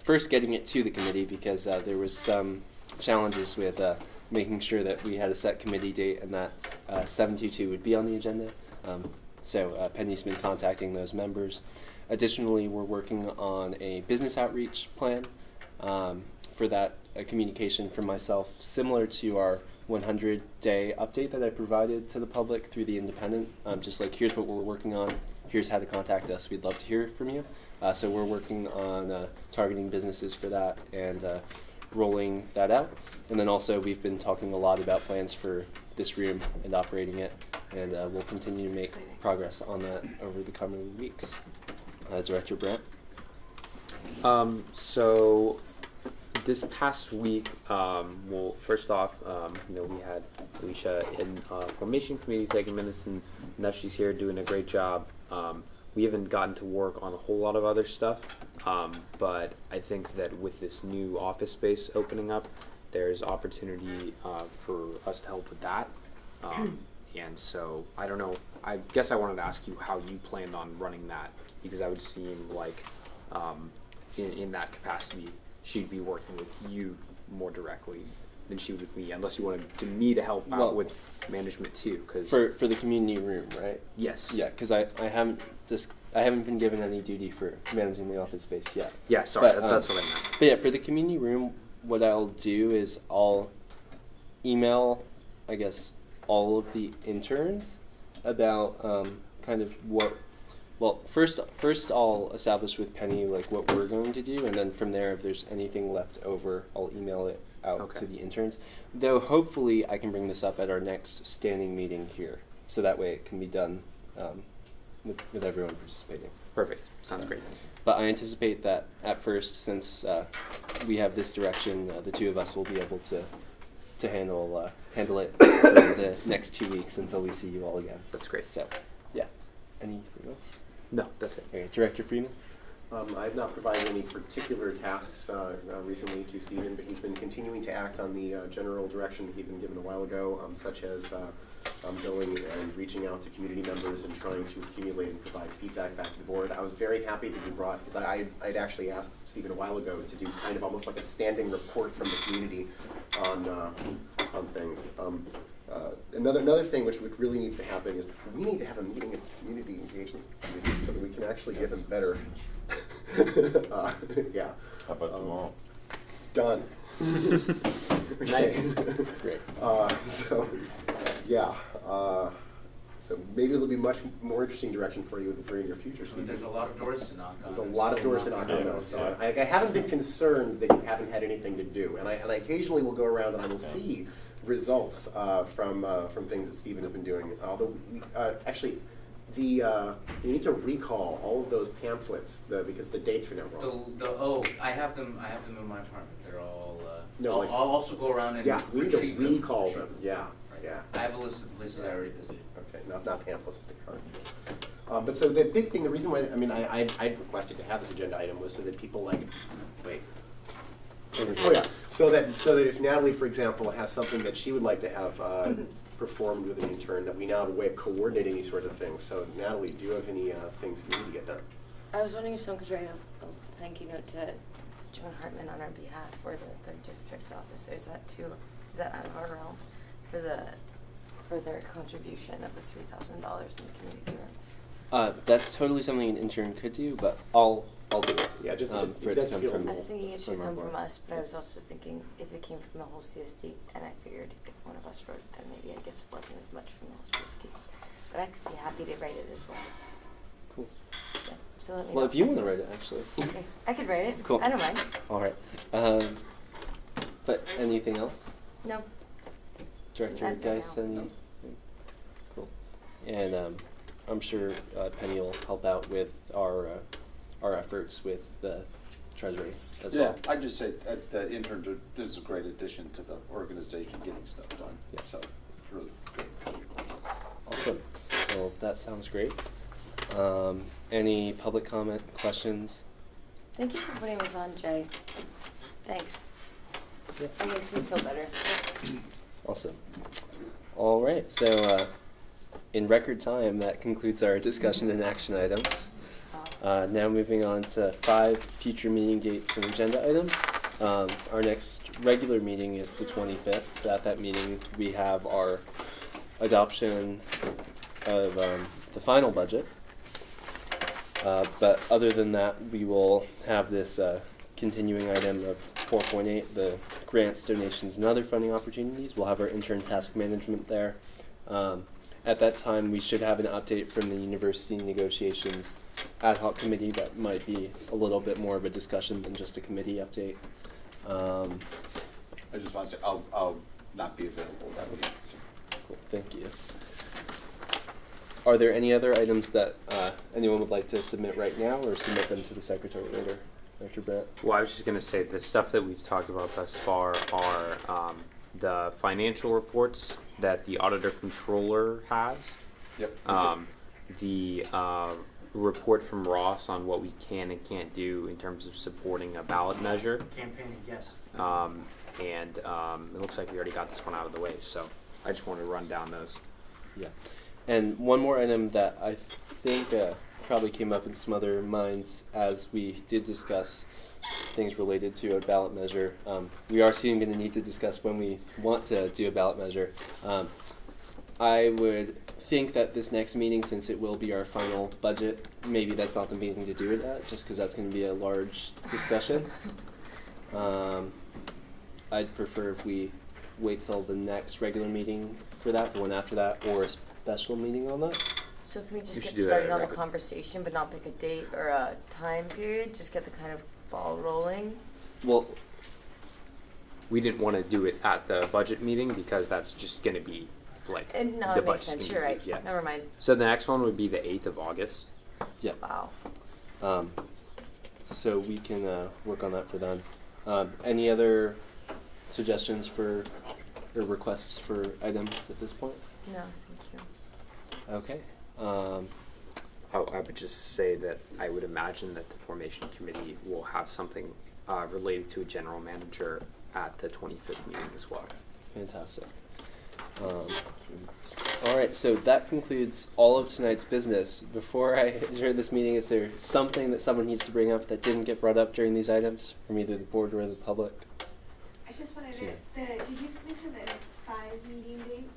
first getting it to the committee because uh, there was some challenges with uh, making sure that we had a set committee date and that uh, 722 would be on the agenda. Um, so uh, Penny's been contacting those members. Additionally, we're working on a business outreach plan. Um, for that, a communication from myself, similar to our 100 day update that I provided to the public through the Independent. Um, just like, here's what we're working on, here's how to contact us, we'd love to hear from you. Uh, so we're working on uh, targeting businesses for that and uh, rolling that out. And then also, we've been talking a lot about plans for this room and operating it, and uh, we'll continue to make progress on that over the coming weeks. Uh, Director Brandt? Um, so this past week, um, well, first off, um, you know, we had Alicia in uh, formation committee taking minutes, and now she's here doing a great job. Um, we haven't gotten to work on a whole lot of other stuff, um, but I think that with this new office space opening up, there's opportunity uh, for us to help with that. Um, and so I don't know. I guess I wanted to ask you how you planned on running that because that would seem like um, in, in that capacity, she'd be working with you more directly than she would with me, unless you wanted to, me to help Well, out with management too. Because For, for the community room, right? yes, Yeah, because I, I haven't just I haven't been given any duty for managing the office space yet. yeah. Sorry, But, that, um, that's what I meant. But yeah, for the community room, what I'll do is I'll email, I guess, all of the interns about um, kind of what. Well, first, first I'll establish with Penny like what we're going to do, and then from there, if there's anything left over, I'll email it out Okay. to the interns. Though hopefully, I can bring this up at our next standing meeting here, so that way it can be done um, with, with everyone participating. Perfect. Sounds great. But I anticipate that at first, since uh, we have this direction, uh, the two of us will be able to to handle uh, handle it for the next two weeks until we see you all again. That's great. So, yeah. Anything else? No, that's it. Okay, Director Freeman. Um, I've not provided any particular tasks uh, uh, recently to Stephen, but he's been continuing to act on the uh, general direction that he'd been given a while ago, um, such as uh, um, going and reaching out to community members and trying to accumulate and provide feedback back to the board. I was very happy that you brought, because I, I- I'd actually asked Stephen a while ago to do kind of almost like a standing report from the community on, uh, on things. Um, uh, Another, another thing which, which really needs to happen is we need to have a meeting of community engagement committees so that we can actually give them better, [laughs] uh, [laughs] yeah. How about Um, tomorrow? Done. [laughs] Nice. Great. Uh, so, yeah, uh, so maybe it'll be much more interesting direction for you for your future, I future. Steve. there's a lot of doors to knock on. There's a and lot of doors to knock on Yeah. those, so I, I haven't been concerned that you haven't had anything to do. And I, and I occasionally will go around and I will see results, uh, from, uh, from things that Stephen has been doing. Although, we, uh, actually, the, uh, you need to recall all of those pamphlets, the, because the dates are now wrong. The, the, oh, I have them, I have them in my apartment, they're all, uh, No, I'll, like- I'll also go around and Yeah, we need to retrieve them. recall them, yeah, Right. yeah. I have a list of places I already visited. Okay, not, not pamphlets, but the cards. Um, but so the big thing, the reason why, I mean, I, I, I requested to have this agenda item was so that people like, wait. Oh, yeah, so that, so that if Natalie, for example, has something that she would like to have, uh, performed with an intern, that we now have a way of coordinating these sorts of things. So Natalie, do you have any, uh, things you need to get done? I was wondering if someone could write a, a thank you note to Joan Hartmann on our behalf for the third district officer. Is that too, is that out of our realm for the, for their contribution of the three thousand dollars in the community room? Uh, that's totally something an intern could do, but I'll, I'll do it. Yeah, just- um, for it that's to come feel- from. I was thinking it should from our come from board. us, but I was also thinking if it came from the whole CSD, and I figured if one of us wrote it, then maybe I guess it wasn't as much from the whole CSD. But I could be happy to write it as well. Cool. Yeah, so let me Well, know. if you want to write it, actually. Okay, I could write it. Cool. I don't mind. All right. Um, but anything else? No. Director Not right Geis, now. any? Cool. And um, I'm sure uh, Penny will help out with our uh, our efforts with the treasury as Yeah, well. I just say, that the interns are, this is a great addition to the organization getting stuff done, Yeah. so it's really good. Awesome. Well, that sounds great. Um, any public comment, questions? Thank you for putting this on, Jay. Thanks. Yeah. That makes me feel better. Awesome. All right. So, uh, in record time, that concludes our discussion and action items. Uh, now moving on to five future meeting dates and agenda items. Um, our next regular meeting is the 25th. At that meeting, we have our adoption of um, the final budget. Uh, but other than that, we will have this uh, continuing item of 4.8, the grants, donations, and other funding opportunities. We'll have our intern task management there. Um, at that time, we should have an update from the university negotiations ad hoc committee that might be a little bit more of a discussion than just a committee update. Um, I just want to say, I'll, I'll not be available that week. Cool, thank you. Are there any other items that uh, anyone would like to submit right now or submit them to the secretary later? Dr. Brett? Well, I was just gonna say, the stuff that we've talked about thus far are, um, the financial reports that the auditor controller has. Yep. Um, the, uh, report from Ross on what we can and can't do in terms of supporting a ballot measure. Campaigning, yes. Um, and, um, it looks like we already got this one out of the way, so I just wanted to run down those. Yeah. And one more item that I think uh, probably came up in some other minds as we did discuss things related to a ballot measure. Um, we are soon going to need to discuss when we want to do a ballot measure. Um, I would think that this next meeting, since it will be our final budget, maybe that's not the meeting to do it at, just because that's going to be a large discussion. [laughs] Um, I'd prefer if we wait till the next regular meeting for that, the one after that, or a special meeting on that. So can we just We get do that started on the record. conversation, but not pick a date or a time period? Just get the kind of ball rolling? Well, We didn't wanna do it at the budget meeting because that's just gonna be like, And no, the it makes budget's sense. gonna You're be right. yeah. Never mind. So the next one would be the eighth of August. yeah. Wow. Um, so we can uh, work on that for them. Um, any other suggestions for or requests for items at this point? No, thank you. Okay. Um, I, I would just say that I would imagine that the formation committee will have something uh, related to a general manager at the 25th meeting as well. fantastic. Um, All right, so that concludes all of tonight's business. Before I adjourn this meeting, is there something that someone needs to bring up that didn't get brought up during these items from either the board or the public? I just wanted Yeah. to, the, did you mention the next five meeting dates?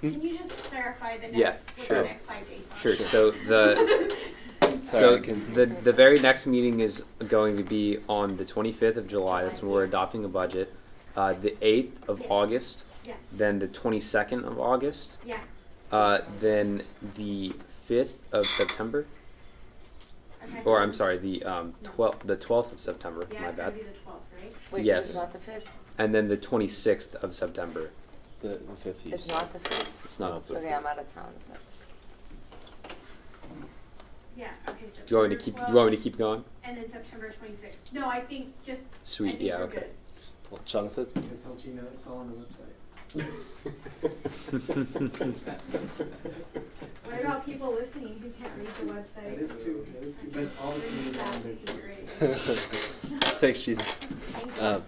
Hmm? Can you just clarify the Yeah, next, what sure. the next five dates are? Sure, sure. [laughs] so the, Sorry, so can- the, the very next meeting is going to be on the twenty-fifth of July, that's when we're adopting a budget. Uh, the eighth of Yeah. August, Yeah, then the twenty-second of August, yeah, uh, then the fifth of September, okay. or I'm sorry, the, um, twelfth, the twelfth of September, Yeah, my it's gonna bad. be the twelfth, right? Wait, Yes. it's not the fifth? And then the twenty-sixth of September. The, the fifth. It's not the fifth? It's not the 5th. Okay, I'm out of town the fifth. Yeah, okay, so. You want me to keep, you want me to keep going? And then September twenty-sixth. No, I think just, Sweet, think yeah, okay. good. Well, Jonathan? Just let you know, it's all on the website. [laughs] What about people listening who can't read the website? That is true, that is true, but all the committees are on there too. Great. [laughs] Thanks, Gina. Thank you. Um,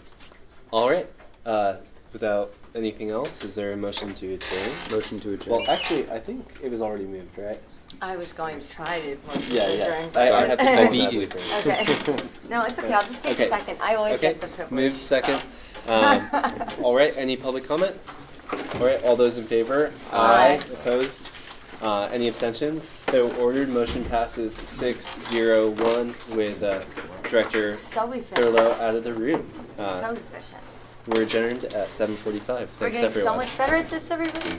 all right. Uh, without anything else, is there a motion to adjourn? Motion to adjourn. Well, actually, I think it was already moved, right? I was going to try to motion Yeah, to yeah. adjourn. I, I Sorry. have to I beat you. Okay. [laughs] No, it's okay, I'll just take Okay. a second. I always Okay. get the privilege. Moved second. so. Um, all right. Any public comment? All right. All those in favor? Aye. Opposed? Uh, any abstentions? So ordered. Motion passes six zero one with uh, Director So efficient. Thurlow out of the room. Uh, So efficient. we're adjourned at seven forty-five. We're Thanks, getting so everyone. much better at this, everybody.